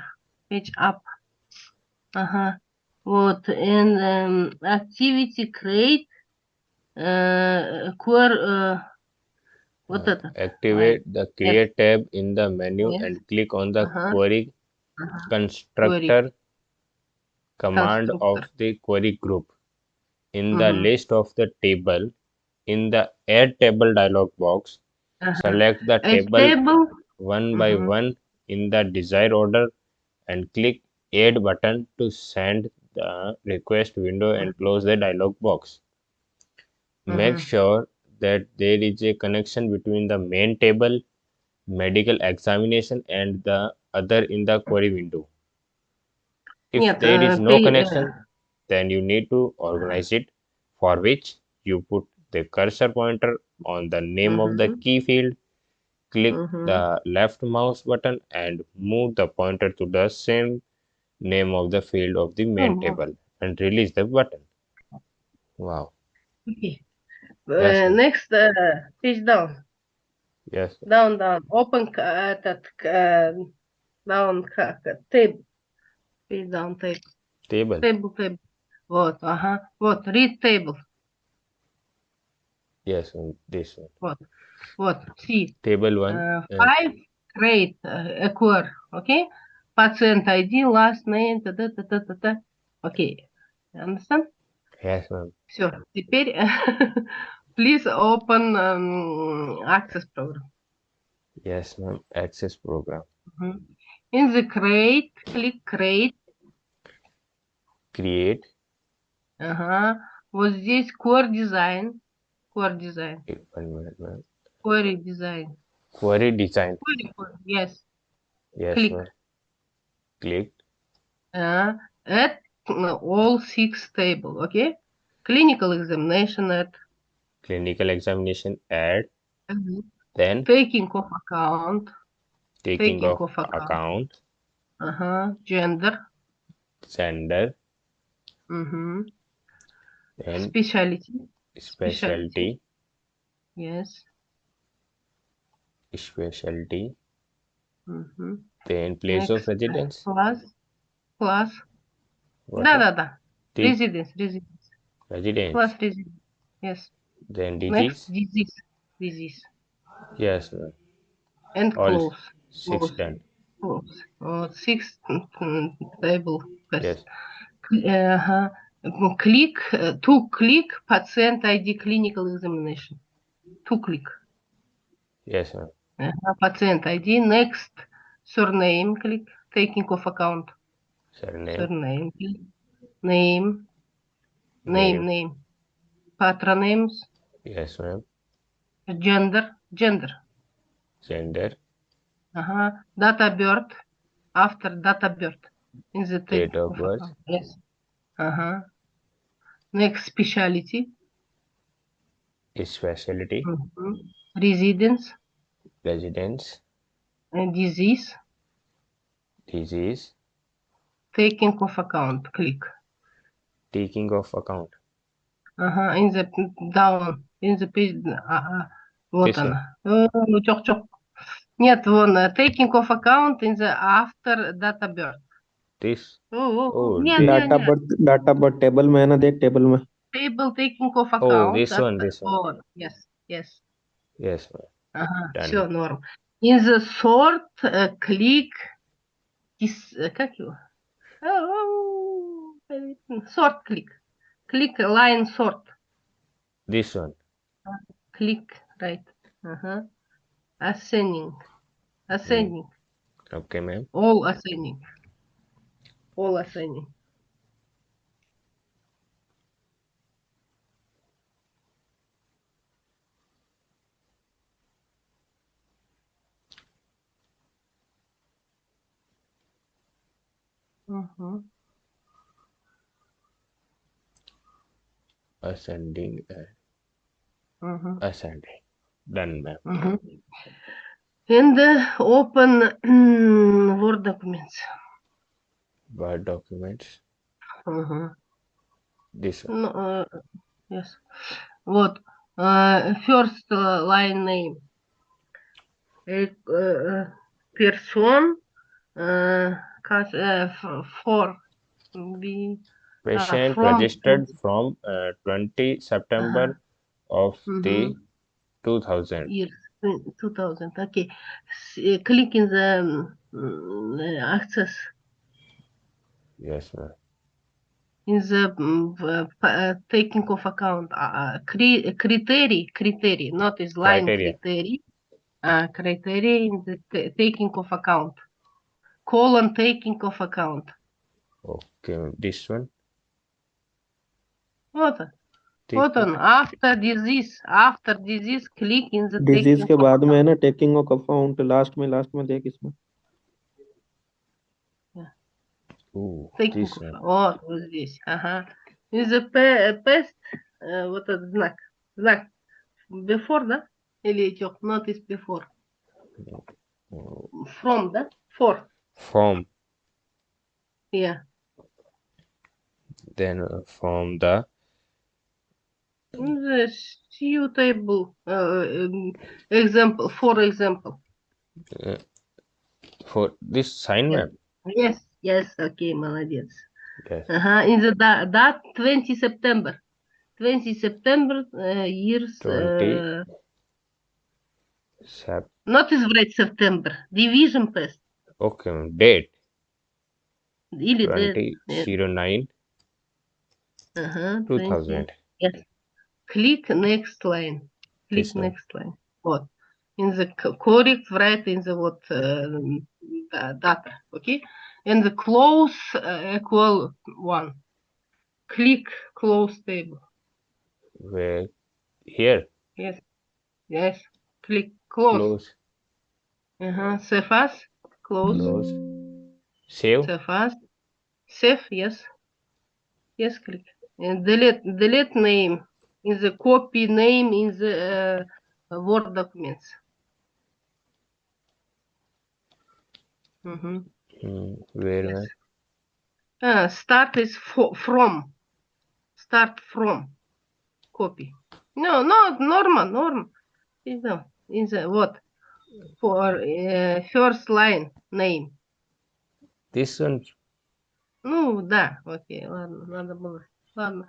Speaker 1: Page up. Ага. Вот. And um, activity create uh, query, uh,
Speaker 2: uh, activate the create yeah. tab in the menu
Speaker 1: yeah.
Speaker 2: and click on the
Speaker 1: uh -huh.
Speaker 2: query
Speaker 1: uh -huh.
Speaker 2: constructor query. command
Speaker 1: constructor.
Speaker 2: of the query group in -huh. the
Speaker 1: uh-huh.
Speaker 2: list of the table in the add table dialog box
Speaker 1: uh-huh.
Speaker 2: select the table,
Speaker 1: table,
Speaker 2: one by
Speaker 1: uh-huh.
Speaker 2: one in the desired order and click add button to send the request window and close the dialog box make sure that there is a connection between the main table medical examination and the other in the query window. If there is
Speaker 1: uh,
Speaker 2: no
Speaker 1: uh,
Speaker 2: connection then you need to organize it for which you put the cursor pointer on the name mm -hmm. of the
Speaker 1: mm-hmm.
Speaker 2: key field click
Speaker 1: mm -hmm.
Speaker 2: the left mouse button and move the pointer to the same name of the field of the main
Speaker 1: oh,
Speaker 2: table and release the button. Wow.
Speaker 1: Okay.
Speaker 2: Yes,
Speaker 1: Э. Next, uh, page down,
Speaker 2: yes
Speaker 1: down, down. Open этот э, down как table, page down table,
Speaker 2: table
Speaker 1: table, table. Вот, ага. Вот, read table.
Speaker 2: yes and this one
Speaker 1: Вот, вот. See,
Speaker 2: table one
Speaker 1: uh,
Speaker 2: uh,
Speaker 1: five create uh, query. Okay. Patient ID, last name, та та та та та та. Okay. Understand?
Speaker 2: yes ma'am
Speaker 1: Все. Теперь please open um, access program.
Speaker 2: Yes, ma'am. Access program.
Speaker 1: Mm -hmm. In the create, click create.
Speaker 2: Create.
Speaker 1: Uh huh. Was this core design? Core design.
Speaker 2: Wait, one minute, ma'am.
Speaker 1: Query design.
Speaker 2: Query design.
Speaker 1: Query, query. Yes.
Speaker 2: Yes,
Speaker 1: click.
Speaker 2: ma'am. Click.
Speaker 1: Uh, at uh, all six table. Okay. Clinical examination at
Speaker 2: clinical examination add
Speaker 1: mm -hmm.
Speaker 2: then
Speaker 1: taking of account
Speaker 2: taking,
Speaker 1: taking
Speaker 2: of,
Speaker 1: of, account,
Speaker 2: account
Speaker 1: uh -huh. gender
Speaker 2: gender
Speaker 1: mm -hmm.
Speaker 2: then
Speaker 1: specialty
Speaker 2: specialty
Speaker 1: yes
Speaker 2: specialty
Speaker 1: mm -hmm.
Speaker 2: then place
Speaker 1: Next, of
Speaker 2: residence
Speaker 1: class class
Speaker 2: what
Speaker 1: da da
Speaker 2: da
Speaker 1: residence residence
Speaker 2: residence
Speaker 1: class residence yes
Speaker 2: Then disease.
Speaker 1: disease, disease,
Speaker 2: Yes, ma'am.
Speaker 1: and
Speaker 2: All
Speaker 1: close,
Speaker 2: Six
Speaker 1: close,
Speaker 2: done.
Speaker 1: close. Uh, sixth mm, table.
Speaker 2: Yes.
Speaker 1: Uh-huh. Mm, Click, uh, to click patient ID clinical examination. To click.
Speaker 2: Yes, ma'am.
Speaker 1: Uh, patient ID. Next, surname, click, taking of account.
Speaker 2: Surname.
Speaker 1: Surname, click. name, name, name. Patronames,
Speaker 2: Yes, ma'am.
Speaker 1: gender, gender.
Speaker 2: Gender.
Speaker 1: Uh-huh. Date of birth, after date of birth. In the
Speaker 2: Date of birth.
Speaker 1: Yes. Uh-huh. Next, specialty.
Speaker 2: Specialty.
Speaker 1: Mhm. Residence,
Speaker 2: Residence.
Speaker 1: and disease,
Speaker 2: Disease.
Speaker 1: taking of account, click.
Speaker 2: Taking of account.
Speaker 1: Ага, in the down, in the page, ага, вот
Speaker 2: This one.
Speaker 1: она. О, чок-чок. Нет, вон, э, taking of account in the after date of birth.
Speaker 2: This.
Speaker 1: О, о,
Speaker 2: Oh,
Speaker 1: нет, нет,
Speaker 4: data
Speaker 1: нет.
Speaker 4: Birth data birth table में है ना देख table में
Speaker 1: Table taking of
Speaker 2: Oh,
Speaker 1: account.
Speaker 2: this one,
Speaker 1: after-
Speaker 2: this one.
Speaker 1: oh, yes, yes.
Speaker 2: Yes, ma'am.
Speaker 1: Ага,
Speaker 2: Done.
Speaker 1: все, норм. In the sort, э, click, dis- э, как его? Ау, Sort click. click line sort.
Speaker 2: This one.
Speaker 1: Click right. Uh-huh. Ascending. Ascending. Mm.
Speaker 2: Okay ma'am.
Speaker 1: All ascending. All ascending. Mm-hmm.
Speaker 2: Ascending. uh,
Speaker 1: Мгм.
Speaker 2: ascending. Done, ma'am.
Speaker 1: Мгм. And uh, open Word documents.
Speaker 2: Word documents.
Speaker 1: Мгм.
Speaker 2: This one.
Speaker 1: Ну, э, yes. Вот. э, First uh, line name. Э, э, Person. э, cus- э, f- For. be
Speaker 2: Patient
Speaker 1: from-
Speaker 2: registered from uh, 20 September of the
Speaker 1: Mhm.
Speaker 2: 2000.
Speaker 1: years. uh, 2000. Okay. S- uh, Click in the um, uh, access.
Speaker 2: Yes, ma'am.
Speaker 1: in the um, uh, taking of account uh, uh, cri- criteria criteria not is line
Speaker 2: Criteria.
Speaker 1: criteria uh, criteria in the taking of account colon taking of account
Speaker 2: Okay, this one.
Speaker 1: вот он
Speaker 2: Take
Speaker 1: вот он after disease after disease click in the
Speaker 4: disease
Speaker 1: taking
Speaker 4: के
Speaker 1: of
Speaker 4: बाद में है
Speaker 1: account.
Speaker 4: ना taking off account last में last में देख इसमें
Speaker 2: Ooh,
Speaker 1: taking
Speaker 2: this
Speaker 1: of
Speaker 2: one.
Speaker 1: вот вот здесь ага in the pe- past э, вот этот знак знак before да или идет not is before
Speaker 2: Oh,
Speaker 1: from да for
Speaker 2: From
Speaker 1: yeah
Speaker 2: then uh, from the
Speaker 1: The suitable uh, um, example, for example.
Speaker 2: uh, for this sign,
Speaker 1: Yeah.
Speaker 2: ma'am.
Speaker 1: Yes, yes, okay, молодец.
Speaker 2: Yes.
Speaker 1: Ага, in the da- date 20 September. 20 September uh, years.
Speaker 2: 20.
Speaker 1: Uh,
Speaker 2: Sep-
Speaker 1: not избрать September. Division past.
Speaker 2: okay, ma'am. Date
Speaker 1: Или date.
Speaker 2: 20
Speaker 1: yeah.
Speaker 2: 09
Speaker 1: Ага, 20.
Speaker 2: 2000.
Speaker 1: Yes. Click next line. Click
Speaker 2: This one.
Speaker 1: next line. Вот. In the co- correct write in the what uh, da- data. Okay. And the close uh, equal one. Click close table.
Speaker 2: Where here
Speaker 1: Yes. Yes. Click close.
Speaker 2: close
Speaker 1: Uh-huh. Save as. Close.
Speaker 2: close save
Speaker 1: Save as. Save. Yes. Yes. Click. And delete. Delete name. In the copy name in the uh, Word documents. Mm-hmm.
Speaker 2: Hmm, where
Speaker 1: Yes.
Speaker 2: ma'am?
Speaker 1: Uh, start is fo- from. Start from. Copy. No, no, normal, normal. You know, in the what? For uh, first line name.
Speaker 2: this one
Speaker 1: Ну, да, окей, ладно, надо было. Ладно.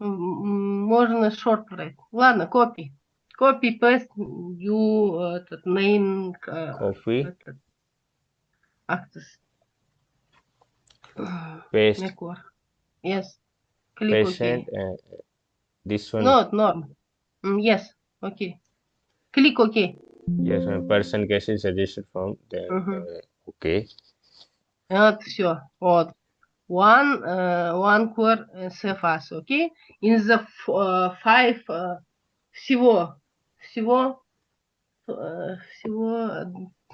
Speaker 1: М, м, Можно short брать. Ладно, copy. Copy, paste, you, этот, name, э,
Speaker 2: Copy.
Speaker 1: этот, access.
Speaker 2: paste.
Speaker 1: Yes. Click
Speaker 2: patient
Speaker 1: OK.
Speaker 2: uh, this one
Speaker 1: Not norm. Mm, Yes. Okay. Click OK.
Speaker 2: yes one person case is suggested from the
Speaker 1: Мгм.
Speaker 2: uh, okay
Speaker 1: Вот все. Вот. One, uh, one core uh, CFS, окей? In the f- uh, five, uh, всего, всего, uh, всего,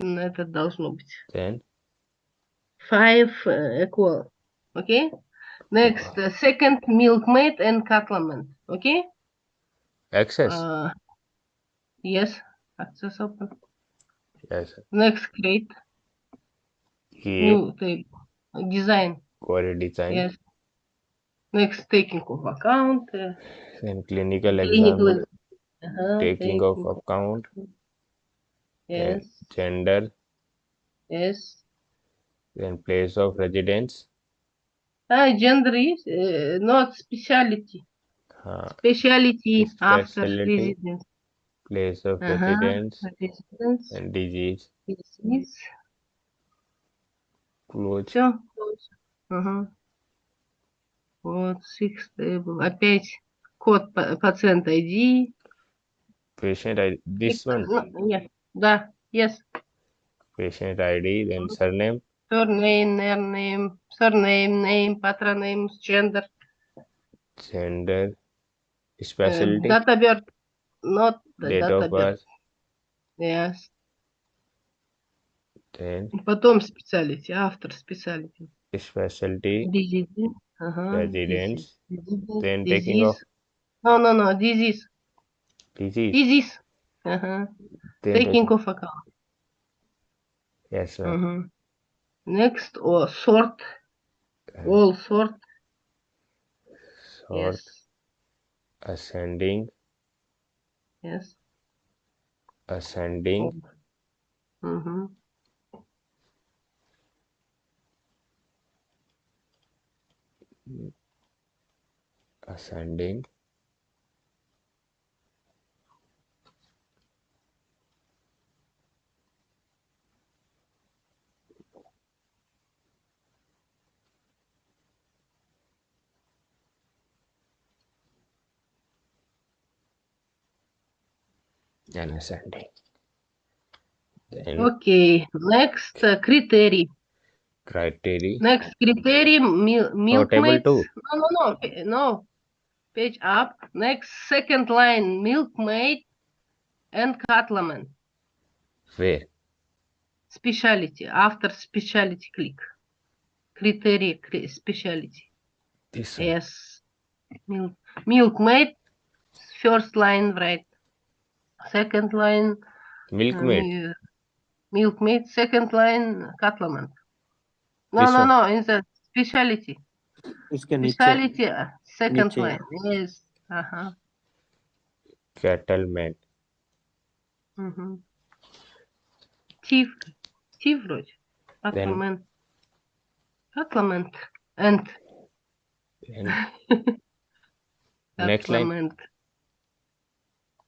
Speaker 1: м, это должно быть.
Speaker 2: then
Speaker 1: Five uh, equal, окей? Next, uh, second, milkmaid and cattleman, окей?
Speaker 2: access
Speaker 1: Uh, yes, access open.
Speaker 2: yes
Speaker 1: Next, create,
Speaker 2: here
Speaker 1: new table, design,
Speaker 2: query design.
Speaker 1: Yes. Next, taking of account. Uh,
Speaker 2: clinical,
Speaker 1: clinical
Speaker 2: exam.
Speaker 1: Uh -huh,
Speaker 2: taking of account.
Speaker 1: Yes.
Speaker 2: gender.
Speaker 1: Yes.
Speaker 2: And place of residence.
Speaker 1: Ah, gender is uh, not specialty.
Speaker 2: Uh,
Speaker 1: speciality, speciality
Speaker 2: after
Speaker 1: residence.
Speaker 2: Place of
Speaker 1: uh -huh,
Speaker 2: residence,
Speaker 1: residence.
Speaker 2: And disease.
Speaker 1: Disease.
Speaker 2: Clothes.
Speaker 1: Sure. Ага. Вот, six table. Опять код па- пациента ID.
Speaker 2: patient ID this one
Speaker 1: Ну, yes. Да, yes.
Speaker 2: patient ID then surname
Speaker 1: Surname, name, surname, name, patron name, gender.
Speaker 2: gender
Speaker 1: uh,
Speaker 2: specialty
Speaker 1: date of birth. Not the
Speaker 2: date of
Speaker 1: of birth.
Speaker 2: birth
Speaker 1: Yes.
Speaker 2: then
Speaker 1: Потом специалити, автор специалити.
Speaker 2: specialty,
Speaker 1: diseases,
Speaker 2: uh-huh,
Speaker 1: disease,
Speaker 2: then taking off.
Speaker 1: No, no, no, disease,
Speaker 2: disease,
Speaker 1: disease.
Speaker 2: Uh-huh.
Speaker 1: Taking off account.
Speaker 2: yes, Uh
Speaker 1: huh. Next, or sort, all sort.
Speaker 2: Sort,
Speaker 1: Yes,
Speaker 2: ascending,
Speaker 1: yes.
Speaker 2: ascending,
Speaker 1: Uh huh.
Speaker 2: ascending then ascending. Then
Speaker 1: okay, next uh, criteria.
Speaker 2: Criteria.
Speaker 1: Next, criteria mil milk
Speaker 2: oh.
Speaker 1: No, no, no, no. Page up. Next, second line, milkmaid and cattleman.
Speaker 2: Where?
Speaker 1: Speciality. After speciality, click. Criteria, cri speciality.
Speaker 2: This one.
Speaker 1: yes. Milk milkmaid. First line, right. Second line.
Speaker 2: Milkmaid.
Speaker 1: Uh, milkmaid. Second line, cattleman. No,
Speaker 2: This
Speaker 1: no,
Speaker 2: one.
Speaker 1: no, in the speciality.
Speaker 4: इसके नीचे
Speaker 1: Speciality, uh, second
Speaker 4: नीचे.
Speaker 1: line. Yes. Uh-huh.
Speaker 2: cattleman
Speaker 1: Угу. Chief. Chief вроде. Cattleman. Cattleman. And.
Speaker 2: then next line
Speaker 1: Cattleman.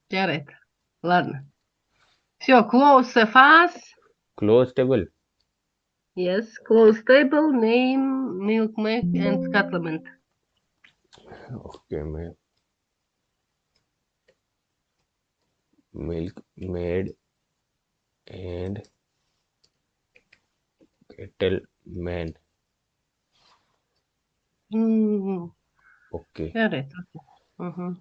Speaker 1: Jarrett. Ладно. Все, close the fast.
Speaker 2: close table
Speaker 1: Yes, close table, name, milkmaid, and cattleman.
Speaker 2: okay ma'am milkmaid and cattleman
Speaker 1: Mm,
Speaker 2: okay
Speaker 1: Jarrett. Okay. Угу.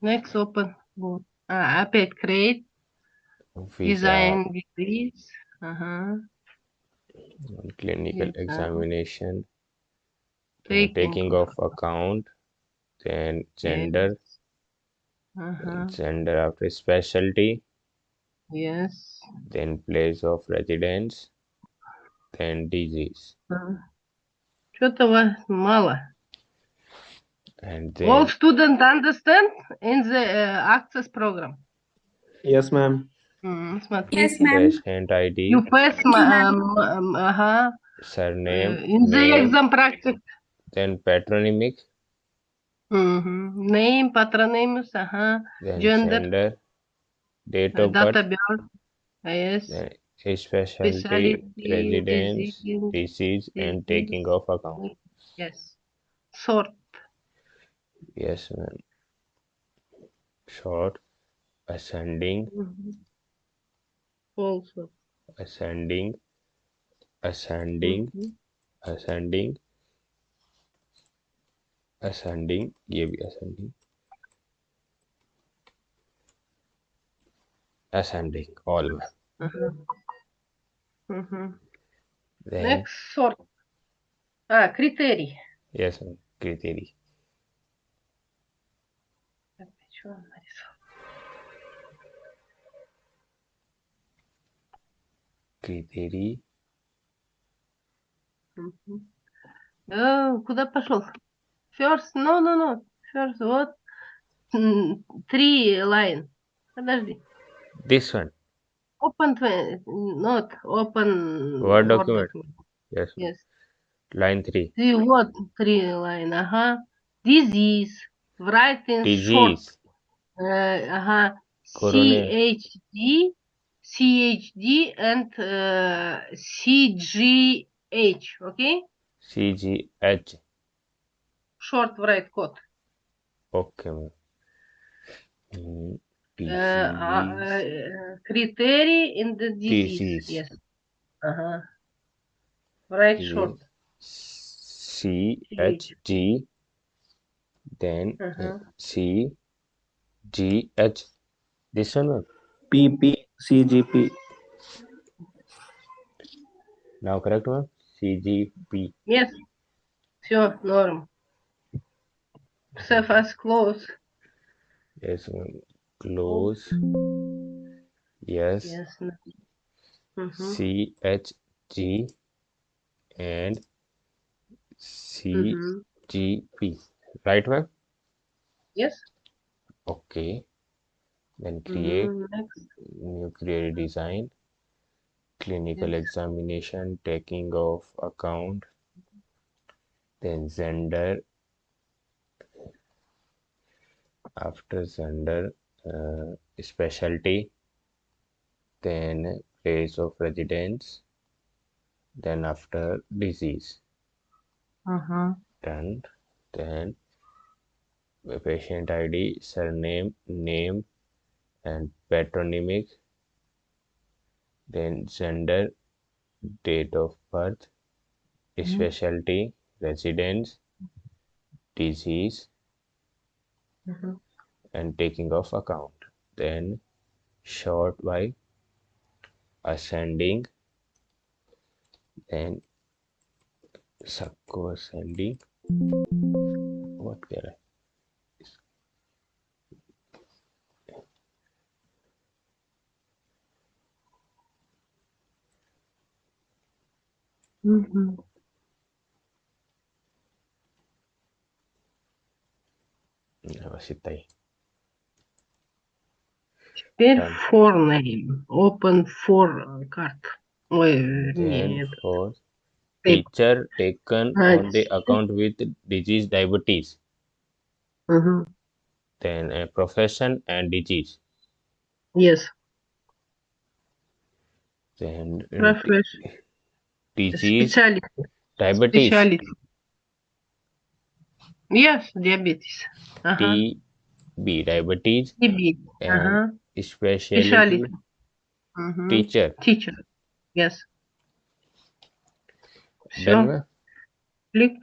Speaker 1: Next open. Вот. А, опять create.
Speaker 2: visa
Speaker 1: Design degrees. Ага.
Speaker 2: on clinical
Speaker 1: Visa.
Speaker 2: examination then
Speaker 1: Taking
Speaker 2: taking of account then gender
Speaker 1: Ага.
Speaker 2: gender after specialty
Speaker 1: Yes.
Speaker 2: then place of residence then disease
Speaker 1: Что-то вас мало.
Speaker 2: and
Speaker 1: All
Speaker 2: then
Speaker 1: student understand in the uh, access program.
Speaker 4: yes ma'am
Speaker 1: Hmm,
Speaker 6: yes, ma'am.
Speaker 2: Patient ID,
Speaker 1: You first, ma'am. um, um, uh-huh.
Speaker 2: surname,
Speaker 1: Uh, in the
Speaker 2: name,
Speaker 1: exam practice.
Speaker 2: then patronymic,
Speaker 1: Mm-hmm. Name, patronymic. uh-huh.
Speaker 2: then
Speaker 1: Gender.
Speaker 2: gender, date of birth,
Speaker 1: Yes.
Speaker 2: then specialty,
Speaker 1: Specialty,
Speaker 2: residence,
Speaker 1: disease,
Speaker 2: disease, and
Speaker 1: disease.
Speaker 2: taking of account.
Speaker 1: Yes. Sort.
Speaker 2: Yes, ma'am. Short, ascending,
Speaker 1: Mhm. also
Speaker 2: ascending ascending
Speaker 1: mm -hmm.
Speaker 2: ascending ascending ये भी ascending ascending all में
Speaker 1: mm -hmm. mm -hmm.
Speaker 2: Then,
Speaker 1: next sort ah criteria
Speaker 2: yes criteria
Speaker 1: Э, Куда пошел? First, no, no, no. First, вот. Three line. Подожди.
Speaker 2: This one.
Speaker 1: Open, not open.
Speaker 2: Word document. Yes.
Speaker 1: Yes.
Speaker 2: Line three.
Speaker 1: Three, вот, three line, ага. Disease. Write in short.
Speaker 2: Disease.
Speaker 1: Э, ага. CHD, CHD and uh, CGH, okay?
Speaker 2: CGH.
Speaker 1: Short write code.
Speaker 2: Okay. Mm,
Speaker 1: uh,
Speaker 2: uh,
Speaker 1: uh criteria in the disease. Yes. Uh-huh. Uh-huh.
Speaker 2: Uh -huh.
Speaker 1: Write short.
Speaker 2: CHD, then uh
Speaker 1: -huh.
Speaker 2: CGH. This one. PP,
Speaker 4: CGP.
Speaker 2: Now correct one? CGP.
Speaker 1: Yes. Sure, norm. Surface first close.
Speaker 2: Yes, close. Yes.
Speaker 1: Yes. Mm-hmm. C
Speaker 2: H G and
Speaker 1: C
Speaker 2: mm-hmm. G P. mm -hmm. Right, ma'am?
Speaker 1: Yes.
Speaker 2: Okay. Then create
Speaker 1: Mhm.
Speaker 2: New create design, clinical
Speaker 1: Yes.
Speaker 2: examination, taking of account, then gender. After gender, uh, specialty, then place of residence, then after disease.
Speaker 1: Uh-huh.
Speaker 2: done then patient id surname name and patronymic then gender date of birth
Speaker 1: Mhm.
Speaker 2: specialty residence disease
Speaker 1: Mhm.
Speaker 2: and taking of account then short by ascending then subco ascending what can I
Speaker 1: Mhm.
Speaker 2: считай
Speaker 1: Теперь
Speaker 2: Так.
Speaker 1: for name. Open for card. Ой, вернее,
Speaker 2: then
Speaker 1: это.
Speaker 2: for
Speaker 1: Take.
Speaker 2: teacher taken
Speaker 1: Right.
Speaker 2: on the account with disease diabetes
Speaker 1: Мгм.
Speaker 2: then a profession and disease
Speaker 1: Yes.
Speaker 2: then uh,
Speaker 1: Profession.
Speaker 2: disease
Speaker 1: Speciality.
Speaker 2: diabetes
Speaker 1: Speciality. yes diabetes uh
Speaker 2: -huh. db diabetes
Speaker 1: DB.
Speaker 2: Uh
Speaker 1: -huh.
Speaker 2: specialty,
Speaker 1: specialty. Uh mm-hmm. -huh.
Speaker 2: teacher
Speaker 1: teacher yes
Speaker 2: then
Speaker 1: click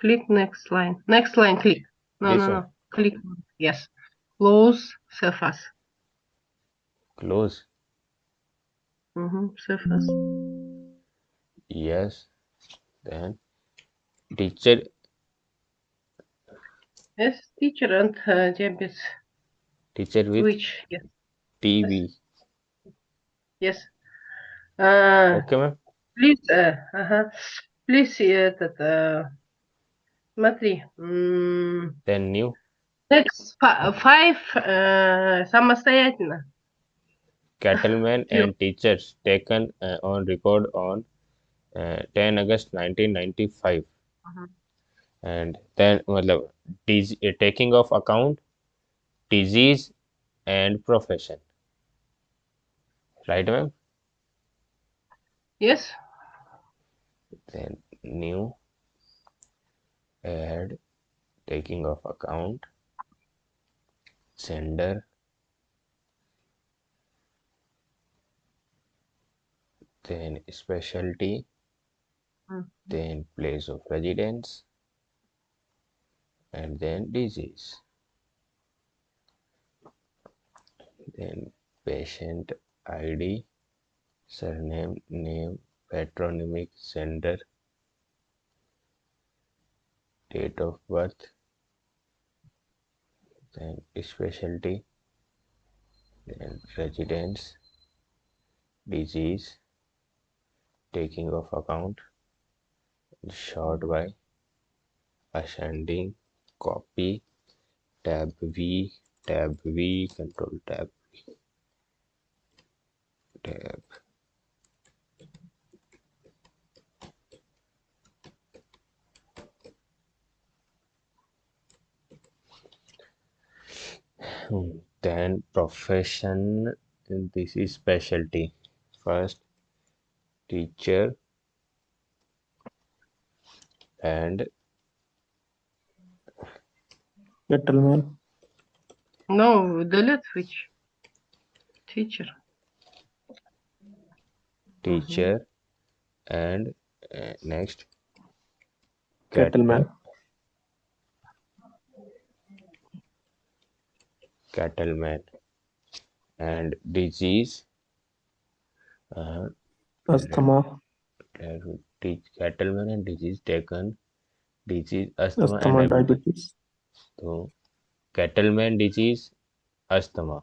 Speaker 1: click next line next line click no
Speaker 2: this
Speaker 1: no no one. click yes close surface
Speaker 2: close
Speaker 1: mm -hmm. surface
Speaker 2: yes then teacher
Speaker 1: Yes, teacher and uh, diabetes.
Speaker 2: teacher with
Speaker 1: Which? Yes.
Speaker 2: TB
Speaker 1: Yes. Uh,
Speaker 2: okay ma'am
Speaker 1: Please, э, ага. Please, этот, э, смотри. м,
Speaker 2: then new
Speaker 1: Next fi- five э, самостоятельно.
Speaker 2: cattlemen
Speaker 1: Few.
Speaker 2: and teachers taken uh, on record on uh, uh, 10 August 1995.
Speaker 1: Uh-huh.
Speaker 2: And then, well, dis- uh, taking of account, disease and profession. Right, ma'am?
Speaker 1: Yes.
Speaker 2: Then new add taking of account sender then specialty
Speaker 1: Mm-hmm.
Speaker 2: then place of residence. And then disease. Then patient id surname name patronymic sender date of birth then specialty then residence disease taking of account short by ascending copy tab v tab v control tab tab. Then profession this is specialty. First teacher and
Speaker 4: Gentleman.
Speaker 1: No, delete which? Teacher.
Speaker 2: teacher and uh, next
Speaker 4: Cattleman.
Speaker 2: cattleman and disease uh,
Speaker 4: Asthma.
Speaker 2: and teach cattleman and disease taken disease asthma,
Speaker 4: Asthma
Speaker 2: and diabetes.
Speaker 4: diabetes.
Speaker 2: so cattleman disease asthma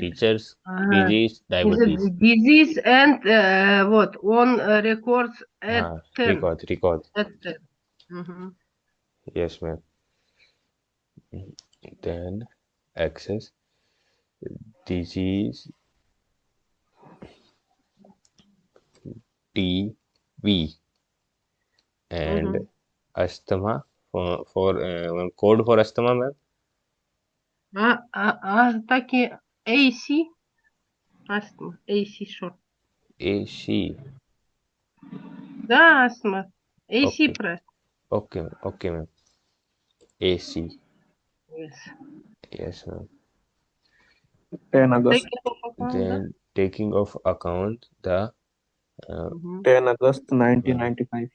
Speaker 2: teachers
Speaker 1: Uh,
Speaker 2: disease diabetes
Speaker 1: it disease and uh, what on uh, records at
Speaker 2: ah,
Speaker 1: 10.
Speaker 2: record record
Speaker 1: At 10. Mhm.
Speaker 2: yes ma'am then access disease TB and
Speaker 1: Mhm.
Speaker 2: asthma for, for uh, one code for asthma ma'am
Speaker 1: А, а, а таки AC. Астма. AC short.
Speaker 2: AC
Speaker 1: Да, астма. AC
Speaker 2: Okay.
Speaker 1: press.
Speaker 2: okay ma'am. okay ma'am AC
Speaker 1: Yes.
Speaker 2: yes ma'am
Speaker 4: 10 August.
Speaker 1: Taking into account, да?
Speaker 2: then taking of account the uh,
Speaker 1: Мгм.
Speaker 4: 10 August 1995.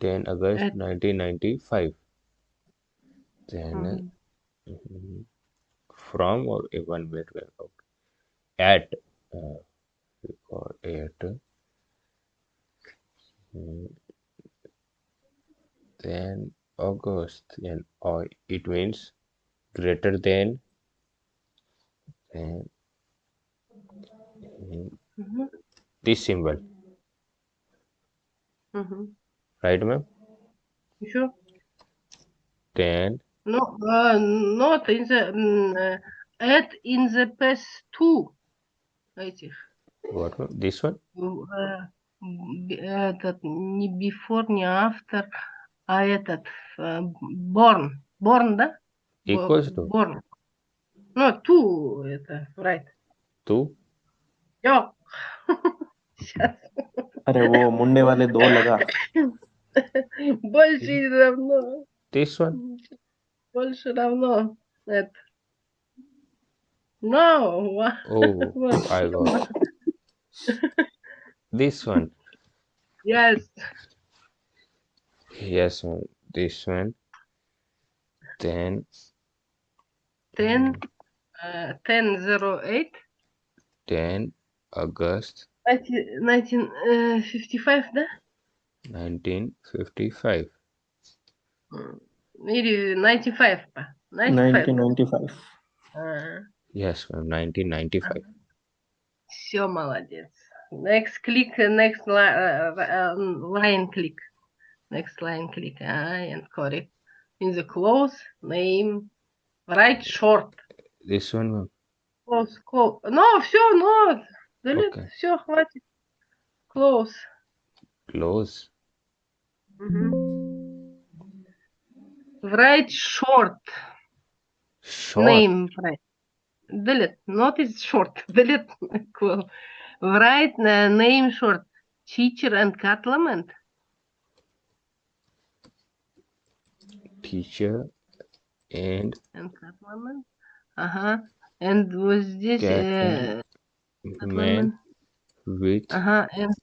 Speaker 2: 10 August
Speaker 1: At
Speaker 2: 1995. Then um, from or even wait, okay. At uh, record at mm, then August and or it means greater than then mm
Speaker 1: -hmm.
Speaker 2: this symbol.
Speaker 1: Mm -hmm
Speaker 2: right ma'am
Speaker 1: Еще?
Speaker 2: then
Speaker 1: No, uh, not in the mm, uh, add in the past two этих.
Speaker 2: what ma'am? this one
Speaker 1: э, б- этот не before, не after, а этот э, born. Born, да? Бо-
Speaker 2: equals to
Speaker 1: Born. No, two это right.
Speaker 2: two
Speaker 1: Yo. Сейчас.
Speaker 4: अरे वो मुंडे वाले दो लगा
Speaker 1: Больше не равно.
Speaker 2: this one
Speaker 1: Больше равно. Это. No. ва-
Speaker 2: oh
Speaker 1: вот.
Speaker 2: I got this one
Speaker 1: Yes.
Speaker 2: yes ma'am this one then
Speaker 1: 10, uh, 1008,
Speaker 2: 10 August
Speaker 1: 1955, да?
Speaker 2: 1955
Speaker 1: М, Или 95, па. 95.
Speaker 4: 1995
Speaker 1: А,
Speaker 2: yes ma'am 1995
Speaker 1: Все, молодец. Next click, uh, next li uh, uh, line click. Next line click. Ah, and correct. In the close, name, write short.
Speaker 2: this one ma'am
Speaker 1: Close, close. No, все, no. Delete,
Speaker 2: Okay.
Speaker 1: все, хватит. Close.
Speaker 2: close.
Speaker 1: -hmm. Write short.
Speaker 2: Short.
Speaker 1: Name. Delete. Not is short. Delete. cool. Write uh, name short. Teacher and complement.
Speaker 2: Teacher and.
Speaker 1: And complement. Uh huh. And was
Speaker 2: this.
Speaker 1: Uh,
Speaker 2: man uh-huh,
Speaker 1: Which. Uh huh. And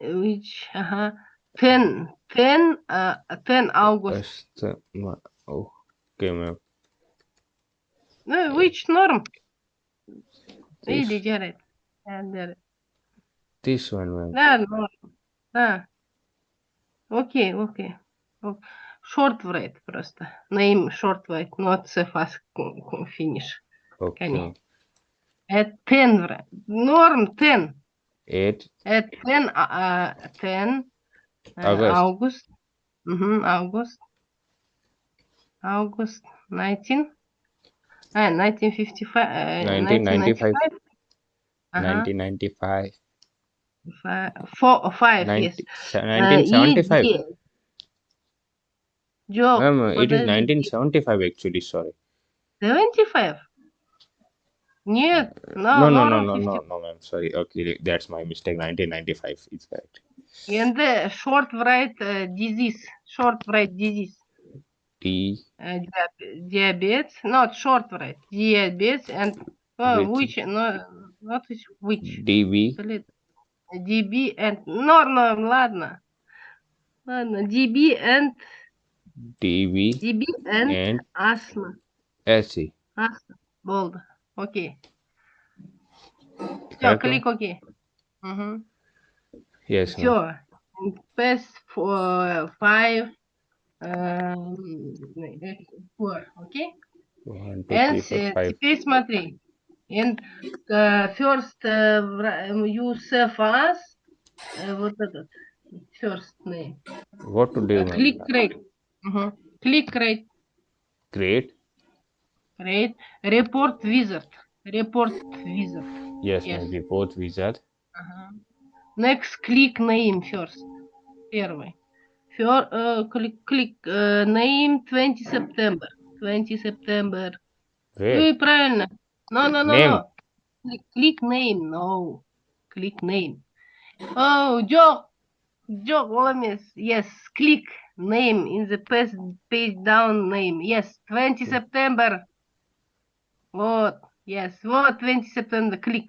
Speaker 1: which. Uh huh. 10. 10. Uh, 10 August.
Speaker 2: ma'am.
Speaker 1: Ну, which norm?
Speaker 2: This,
Speaker 1: Или Jared. Yeah, Jared.
Speaker 2: this one, ma'am.
Speaker 1: Да, норм. Да. Окей, окей. Short write просто. Name short write, not so fast finish.
Speaker 2: Okay.
Speaker 1: At 10 write. Norm 10.
Speaker 2: Eight
Speaker 1: At 10, uh, 10 uh,
Speaker 2: August.
Speaker 1: August. Мгм, August. August 19. А, 1955. э,
Speaker 2: 1995.
Speaker 1: 1995. Ага.
Speaker 2: 1995.
Speaker 1: Fi- Four, five, yes.
Speaker 2: 90,
Speaker 1: Uh,
Speaker 2: 1975.
Speaker 1: yes, yes. Joke.
Speaker 2: Ma'am, it is
Speaker 1: подожди.
Speaker 2: 1975 actually, sorry.
Speaker 1: 75? Нет, no,
Speaker 2: No, no, no,
Speaker 1: norm
Speaker 2: no,
Speaker 1: 50.
Speaker 2: no, no, ma'am. Sorry. Okay, that's my mistake. 1995 is correct.
Speaker 1: And the short write uh, disease, short write disease,
Speaker 2: D
Speaker 1: uh, diab- diabetes, not short write, diabetes and uh,
Speaker 2: Which-
Speaker 1: which, no, not which, which,
Speaker 2: DB
Speaker 1: блин, DB and, no, no, ладно, ладно, DB and,
Speaker 2: DB
Speaker 1: DB and
Speaker 2: and
Speaker 1: asthma,
Speaker 2: SC.
Speaker 1: asthma, bold, окей, все,
Speaker 2: Correct, ma'am?
Speaker 1: клик окей. Мгм.
Speaker 2: Yes, ma'am.
Speaker 1: Все. Pass for five. эм, э, four, окей?
Speaker 2: One, two,
Speaker 1: And
Speaker 2: three, four,
Speaker 1: э,
Speaker 2: five.
Speaker 1: теперь смотри. And э, first э, вра- э, you save as э, вот этот first name.
Speaker 2: What to do,
Speaker 1: Э,
Speaker 2: ma'am?
Speaker 1: Click create. Мгм. Click create.
Speaker 2: Create.
Speaker 1: Create. Report wizard. Report wizard.
Speaker 2: Yes,
Speaker 1: Yes.
Speaker 2: ma'am. Report wizard.
Speaker 1: Ага. Next click name first. Первый. Fir- э, click, click э, name 20 September. 20 September.
Speaker 2: Where?
Speaker 1: Ой, правильно. No, no, no,
Speaker 2: Name.
Speaker 1: no. Click, click name. No. Click name. Oh, Joe. Joe Gomez. Yes. Click name in the page, page down name. Yes. 20 September. Вот. Yes. Вот 20 September. Click.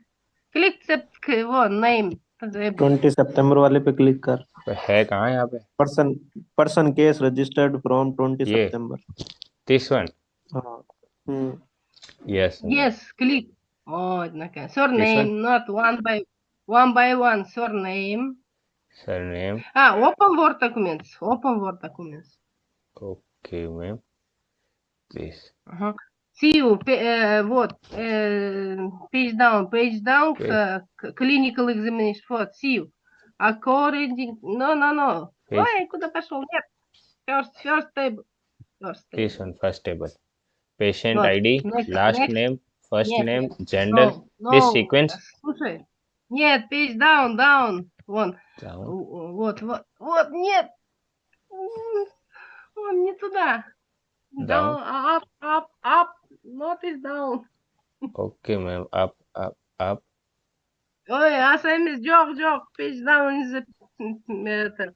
Speaker 1: Click sep- к- вот name.
Speaker 4: Twenty सितंबर वाले पे click कर तो
Speaker 2: है कहाँ यहाँ पे
Speaker 4: person person case registered from
Speaker 2: twenty
Speaker 4: September
Speaker 2: this one yes
Speaker 1: yes click Oh, okay. Surname, not one by one by one. Surname.
Speaker 2: Surname.
Speaker 1: Ah, open Word documents. Open Word documents.
Speaker 2: Okay, ma'am. Please.
Speaker 1: Uh -huh. See you. пе- э, вот. э, Page down. Page down.
Speaker 2: Page.
Speaker 1: э, к- Clinical examination. Вот. See you. According. No, no, no.
Speaker 2: Page.
Speaker 1: Ой, куда пошел? Нет. First, first table. First table.
Speaker 2: This one. First table. Patient
Speaker 1: Вот.
Speaker 2: ID.
Speaker 1: Next,
Speaker 2: Last
Speaker 1: next.
Speaker 2: name. First
Speaker 1: Нет,
Speaker 2: name.
Speaker 1: нет.
Speaker 2: Gender.
Speaker 1: No,
Speaker 2: This
Speaker 1: no.
Speaker 2: sequence.
Speaker 1: Слушай. Нет, page down, down. Вон.
Speaker 2: Down.
Speaker 1: В- Вот, вот, вот, нет. М, Он не туда.
Speaker 2: Down.
Speaker 1: up, up, up. Not is down.
Speaker 2: Okay, ma'am. Up, up, up.
Speaker 1: Ой, а сами джок, джок. Page down is the м, это.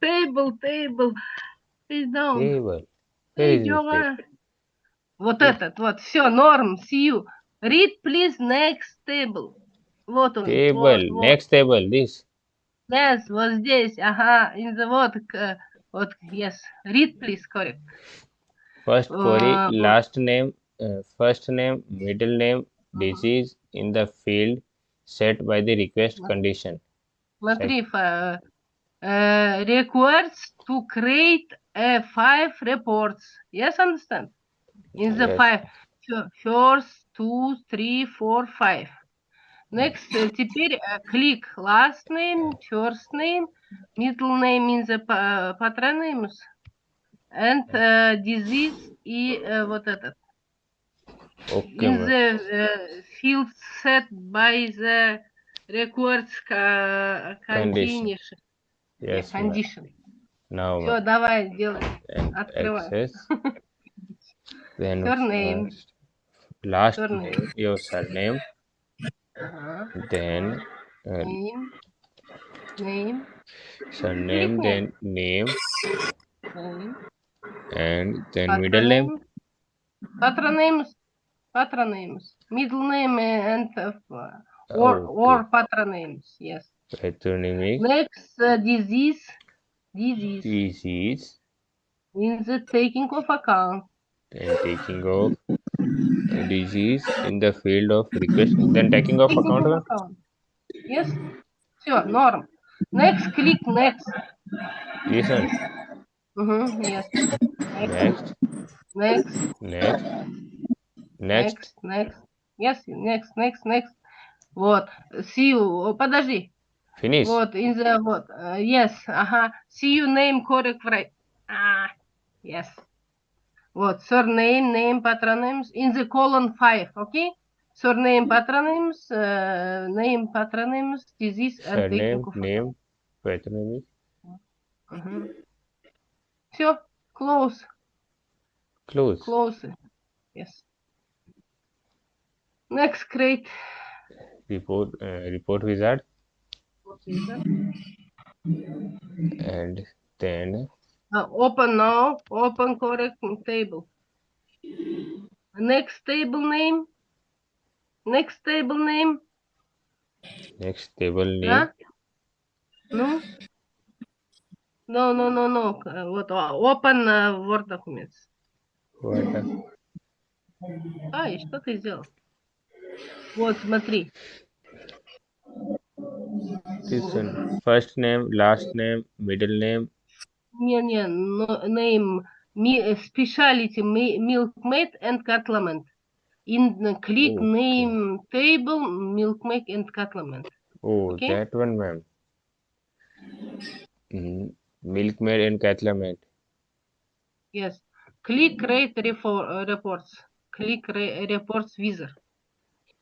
Speaker 1: Table, table. Page down.
Speaker 2: Table. Where
Speaker 1: Эй,
Speaker 2: is this table?
Speaker 1: Джога. Вот этот, вот, все, норм, see you. Read, please, next table. Вот он.
Speaker 2: Table.
Speaker 1: вот, вот.
Speaker 2: Next table. This.
Speaker 1: Yes, вот здесь, ага, in the вот, вот, yes. Read, please, correct.
Speaker 2: First query.
Speaker 1: Uh,
Speaker 2: Last name. Uh, first name. Middle name. Disease in the field set by the request condition.
Speaker 1: Смотри, фа- э, requires to create a five reports. Yes, understand? In the
Speaker 2: Yes.
Speaker 1: five. Fir- First, two, three, four, five. Next, э, теперь э, click last name, first name, middle name in the pa- patronyms, and э, disease и э, вот этот.
Speaker 2: Okay,
Speaker 1: in
Speaker 2: ma'am.
Speaker 1: the uh, field set by the records ca-
Speaker 2: Condition.
Speaker 1: condition.
Speaker 2: Yes, ma'am.
Speaker 1: condition.
Speaker 2: Now,
Speaker 1: Все, давай, делай.
Speaker 2: and
Speaker 1: Открывай.
Speaker 2: access. Then
Speaker 1: Surname.
Speaker 2: first, last
Speaker 1: Surname.
Speaker 2: name, your surname.
Speaker 1: Ага.
Speaker 2: Then uh,
Speaker 1: Name. Name.
Speaker 2: surname, then name,
Speaker 1: Name.
Speaker 2: And then middle name?
Speaker 1: Patronyms. Patronyms. Middle name and uh, or,
Speaker 2: okay.
Speaker 1: or. Yes.
Speaker 2: Patronymic.
Speaker 1: Next, uh, disease. Disease.
Speaker 2: Disease.
Speaker 1: In the taking of account.
Speaker 2: And taking of disease in the field of request. Then taking of
Speaker 1: taking
Speaker 2: account.
Speaker 1: Of account. Yes. Sure. Norm. Next, click next.
Speaker 2: Listen. Mm
Speaker 1: -hmm, yes. Next.
Speaker 2: Next,
Speaker 1: Next.
Speaker 2: next, next.
Speaker 1: Next. Next. Yes, next, next, next. Вот. See you. О, Подожди.
Speaker 2: Finish.
Speaker 1: Вот, in the, вот. uh, yes, ага. See you name correct right. Ah, yes. Вот, surname, name, patronyms, in the column 5, okay? Surname, patronyms, uh, name, patronyms, disease, and taking
Speaker 2: Surname,
Speaker 1: of
Speaker 2: name, patronymic.
Speaker 1: Все, close,
Speaker 2: Close.
Speaker 1: Close. Yes. Next, create
Speaker 2: report uh, report wizard. And then
Speaker 1: uh, open now. Open correct table. Next table name. Next table name.
Speaker 2: Next table name.
Speaker 1: No. No, no, no, no. Uh, what? Uh, open uh, Word documents.
Speaker 2: What the-
Speaker 1: А, и что ты сделал? Вот, смотри.
Speaker 2: this one. First name, last name, middle name.
Speaker 1: Не-не, но- name, mi- э, specialty, mi- milkmaid and cattleman. In the click
Speaker 2: Okay.
Speaker 1: name table, milkmaid and cattleman.
Speaker 2: Oh,
Speaker 1: Okay.
Speaker 2: that one, ma'am. Mm, milkmaid and cattleman.
Speaker 1: Yes. Click rate uh, reports. Click reports wizard.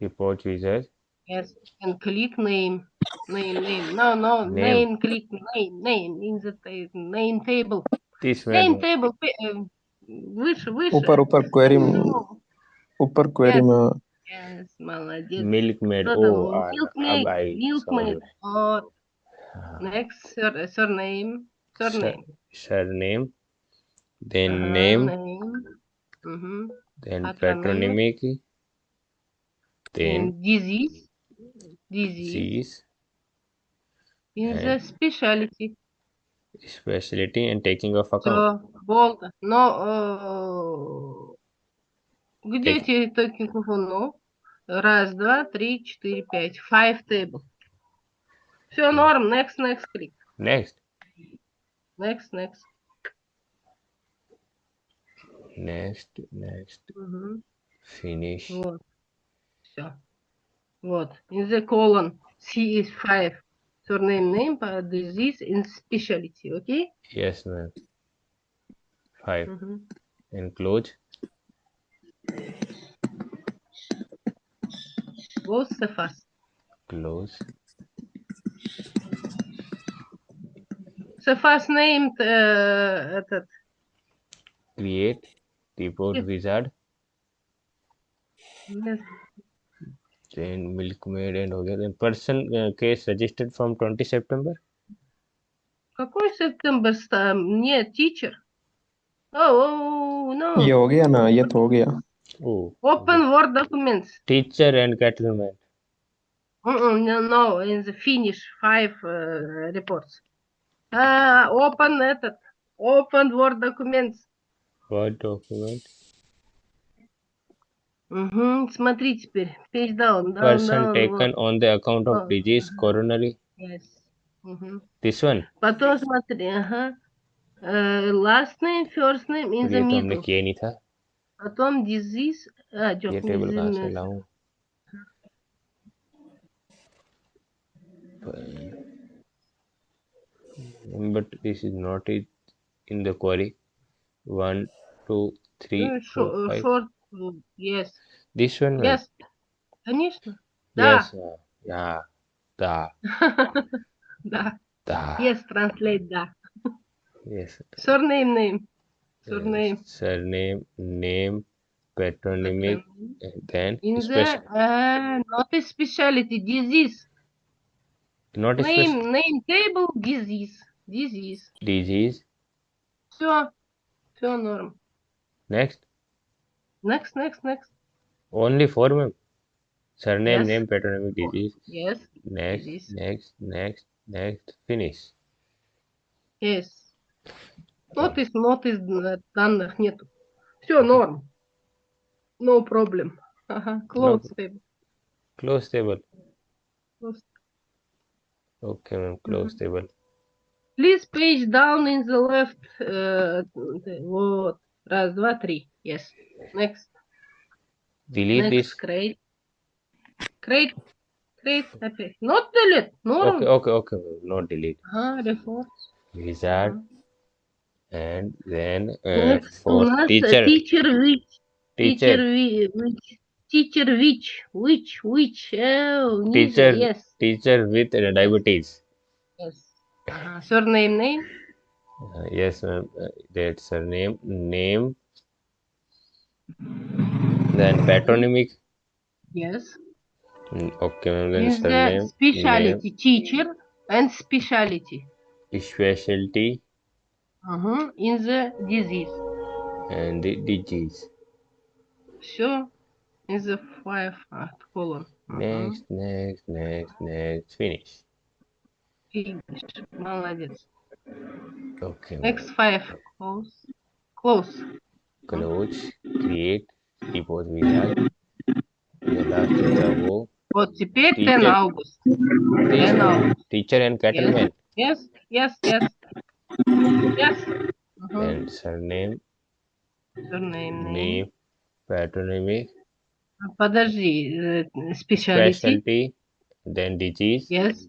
Speaker 2: Report wizard.
Speaker 1: Yes, and click name, name, name. No, no,
Speaker 2: name,
Speaker 1: name click name, name in the name table.
Speaker 2: This
Speaker 1: name
Speaker 2: menu.
Speaker 1: table. Uh, выше, выше.
Speaker 6: Упор, упор, query.
Speaker 1: Uh,
Speaker 6: upper query. Yes.
Speaker 1: yes, молодец.
Speaker 2: Milkmaid. Oh,
Speaker 1: milkmaid.
Speaker 2: I,
Speaker 1: milkmaid. Sorry.
Speaker 2: Or
Speaker 1: next surname. Surname.
Speaker 2: Sur surname Then
Speaker 1: Ага,
Speaker 2: name.
Speaker 1: name. Мгм.
Speaker 2: Then
Speaker 1: Patronymic.
Speaker 2: patronymic. Then
Speaker 1: And disease. Disease.
Speaker 2: disease.
Speaker 1: In the
Speaker 2: and-
Speaker 1: specialty.
Speaker 2: Specialty and taking of account.
Speaker 1: Все, болт. Но э, где
Speaker 2: Так.
Speaker 1: эти токенов? Ну, раз, два, три, четыре, пять. Five table. Все, норм. Next, next, click.
Speaker 2: Next.
Speaker 1: Next, next.
Speaker 2: Next. Next.
Speaker 1: Мгм.
Speaker 2: Finish.
Speaker 1: Вот. Все. Вот. In the column C is five. Surname, name, uh, disease, and specialty. Okay?
Speaker 2: Yes, ma'am. Five.
Speaker 1: Мгм.
Speaker 2: And close.
Speaker 1: Close the fast.
Speaker 2: Close.
Speaker 1: The fast named э, этот.
Speaker 2: Create. Report
Speaker 1: Yes.
Speaker 2: wizard.
Speaker 1: yes,
Speaker 2: Then milkmaid and हो गया. Then person uh, case registered from 20 September.
Speaker 1: Какой September? ста- Нет, teacher. Oh, oh, no.
Speaker 6: ये हो गया ना ये तो हो गया
Speaker 2: Oh.
Speaker 1: Open Word documents.
Speaker 2: Teacher and cattleman.
Speaker 1: Mm-mm, no, no, in the finish five uh, reports. Uh, open этот. Open Word documents.
Speaker 2: What document?
Speaker 1: Мгм, Смотри теперь. Page down, down,
Speaker 2: Person
Speaker 1: down.
Speaker 2: taken on the account of
Speaker 1: Oh.
Speaker 2: disease coronary.
Speaker 1: Yes. Мгм.
Speaker 2: This one.
Speaker 1: Потом смотри, ага. Э, last name, first name in the
Speaker 2: ये तो हमने
Speaker 1: middle.
Speaker 2: किया ही नहीं था
Speaker 1: Потом disease. А,
Speaker 2: ये table कहाँ से लाऊं but this is not it in the query one two three
Speaker 1: Uh,
Speaker 2: four
Speaker 1: short,
Speaker 2: five
Speaker 1: short, uh, yes.
Speaker 2: this one ma'am?
Speaker 1: Yes. Конечно. Да.
Speaker 2: yes uh, yeah Da.
Speaker 1: Да.
Speaker 2: Da.
Speaker 1: Yes, translate да.
Speaker 2: Yes.
Speaker 1: Surname name.
Speaker 2: Uh,
Speaker 1: Surname.
Speaker 2: surname, name, patronymic, and then
Speaker 1: In the
Speaker 2: spec-
Speaker 1: uh, not a specialty disease.
Speaker 2: not a spec-
Speaker 1: Name name table disease. Disease.
Speaker 2: disease.
Speaker 1: Все. Все норм.
Speaker 2: Next,
Speaker 1: Next, next, next.
Speaker 2: only four ma'am. Surname,
Speaker 1: Yes.
Speaker 2: name, patronymic disease.
Speaker 1: Yes.
Speaker 2: Next,
Speaker 1: Disease.
Speaker 2: next, next, next, finish.
Speaker 1: Yes. Notice, notice э, данных нету. Все норм. No problem. Ага. Close table.
Speaker 2: Close table.
Speaker 1: Close.
Speaker 2: Okay, ma'am. Close table.
Speaker 1: Please page down in the left. э, вот. Раз, два, три. Yes. Next.
Speaker 2: Delete
Speaker 1: Next.
Speaker 2: this.
Speaker 1: Create. Create. Create. Опять. Not delete. Норм.
Speaker 2: Okay, okay, okay. ma'am. Not delete.
Speaker 1: Ага, report.
Speaker 2: Wizard. And then uh,
Speaker 1: Next у
Speaker 2: for
Speaker 1: нас э,
Speaker 2: teacher.
Speaker 1: teacher which. Teacher
Speaker 2: Teacher.
Speaker 1: whi- which. Teacher which. Which. Which. Oh, ниже,
Speaker 2: Teacher.
Speaker 1: Yes.
Speaker 2: Teacher with uh, diabetes.
Speaker 1: Yes. Ага. Surname name.
Speaker 2: Uh, yes, ma'am. Uh, that's her name. Name. Then patronymic.
Speaker 1: Yes.
Speaker 2: Mm, Okay, ma'am. Then
Speaker 1: Is the
Speaker 2: surname.
Speaker 1: specialty teacher and specialty.
Speaker 2: Name, specialty,
Speaker 1: Uh-huh. In the disease.
Speaker 2: and the disease.
Speaker 1: Все. In the five uh, column. Ага.
Speaker 2: Next, next, next, next. Finish.
Speaker 1: Finish. Молодец.
Speaker 2: Okay. ma'am.
Speaker 1: Next five. Close. Close.
Speaker 2: Close. Create. Repose wizard. The last is the wo.
Speaker 1: Вот теперь 10
Speaker 2: Teacher.
Speaker 1: August. 10
Speaker 2: Teacher,
Speaker 1: August.
Speaker 2: teacher and cattleman.
Speaker 1: Yes, yes, yes. Yes. Uh-huh.
Speaker 2: And surname,
Speaker 1: Surname name.
Speaker 2: name, patronymic,
Speaker 1: Подожди. э, Specialty.
Speaker 2: specialty, then disease.
Speaker 1: Yes.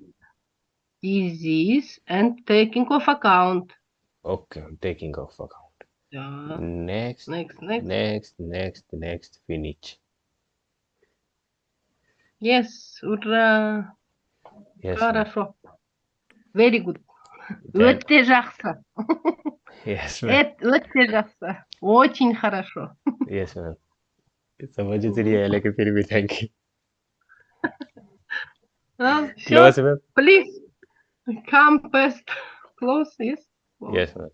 Speaker 1: Disease and taking of account.
Speaker 2: Okay, I'm taking off account.
Speaker 1: Да.
Speaker 2: Next,
Speaker 1: Next, next.
Speaker 2: next, next, next, finish.
Speaker 1: Yes. Ура.
Speaker 2: Yes, ma'am.
Speaker 1: Хорошо. Very good.
Speaker 2: Then-
Speaker 1: Өте жақсы.
Speaker 2: yes, ma'am.
Speaker 1: Эт- Өте жақсы. Очень хорошо.
Speaker 2: Yes, ma'am. समझ तो रही है लेकिन फिर भी thank you.
Speaker 1: А, всё.
Speaker 2: Close, ma'am.
Speaker 1: Please come past. Close, yes. Close.
Speaker 2: Yes, ma'am.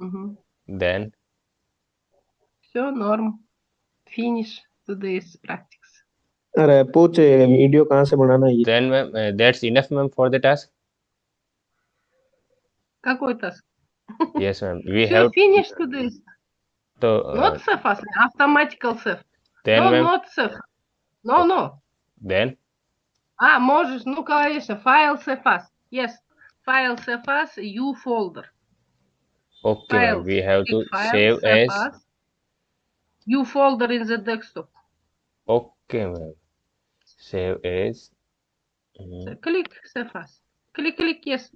Speaker 1: Мгм.
Speaker 2: Then
Speaker 1: Все, норм. Finish today's practice.
Speaker 4: अरे पूछ video कहाँ से बनाना है ये
Speaker 2: then ma'am, uh, that's enough, ma'am, for the task.
Speaker 1: Какой task?
Speaker 2: Yes, ma'am. We
Speaker 1: Все,
Speaker 2: have
Speaker 1: finish today's.
Speaker 2: to uh,
Speaker 1: Not save as automatical save.
Speaker 2: then,
Speaker 1: No,
Speaker 2: ma'am.
Speaker 1: not save. No, no.
Speaker 2: Then
Speaker 1: А, можешь, ну, конечно, файл save as. Yes. Файл save as, U folder.
Speaker 2: okay, ma'am.
Speaker 1: Files.
Speaker 2: We have to
Speaker 1: Click file,
Speaker 2: save
Speaker 1: save
Speaker 2: as.
Speaker 1: as. U folder in the desktop.
Speaker 2: Okay, ma'am. Save as. mm,
Speaker 1: Click save as. Click, click, yes.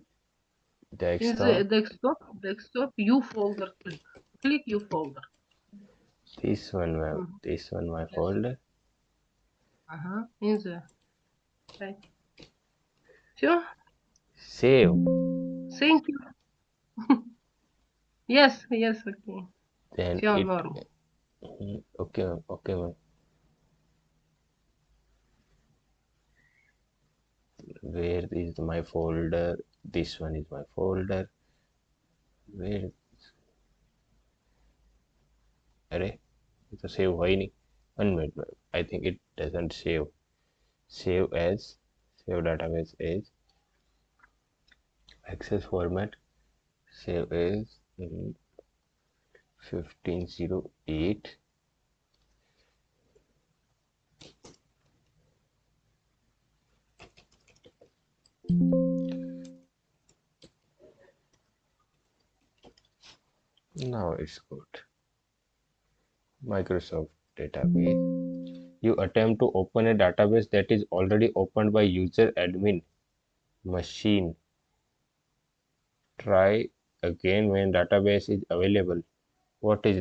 Speaker 1: In the
Speaker 2: desktop.
Speaker 1: desktop, desktop, U folder. Click. Click U folder.
Speaker 2: This one, ma'am.
Speaker 1: Mhm.
Speaker 2: This one, my
Speaker 1: Yes.
Speaker 2: folder.
Speaker 1: Ага, in the. Okay. Sure?
Speaker 2: Save.
Speaker 1: Thank you. yes, yes, okay.
Speaker 2: Then
Speaker 1: sure,
Speaker 2: it. Okay, okay. Where is my folder? This one is my folder. Where? Array, a save. Why? One minute, I think it doesn't save save as save database as access format save as in 1508 now it's good. Microsoft database. You attempt to open a database that is already opened by user admin machine. Try again when database is available. What is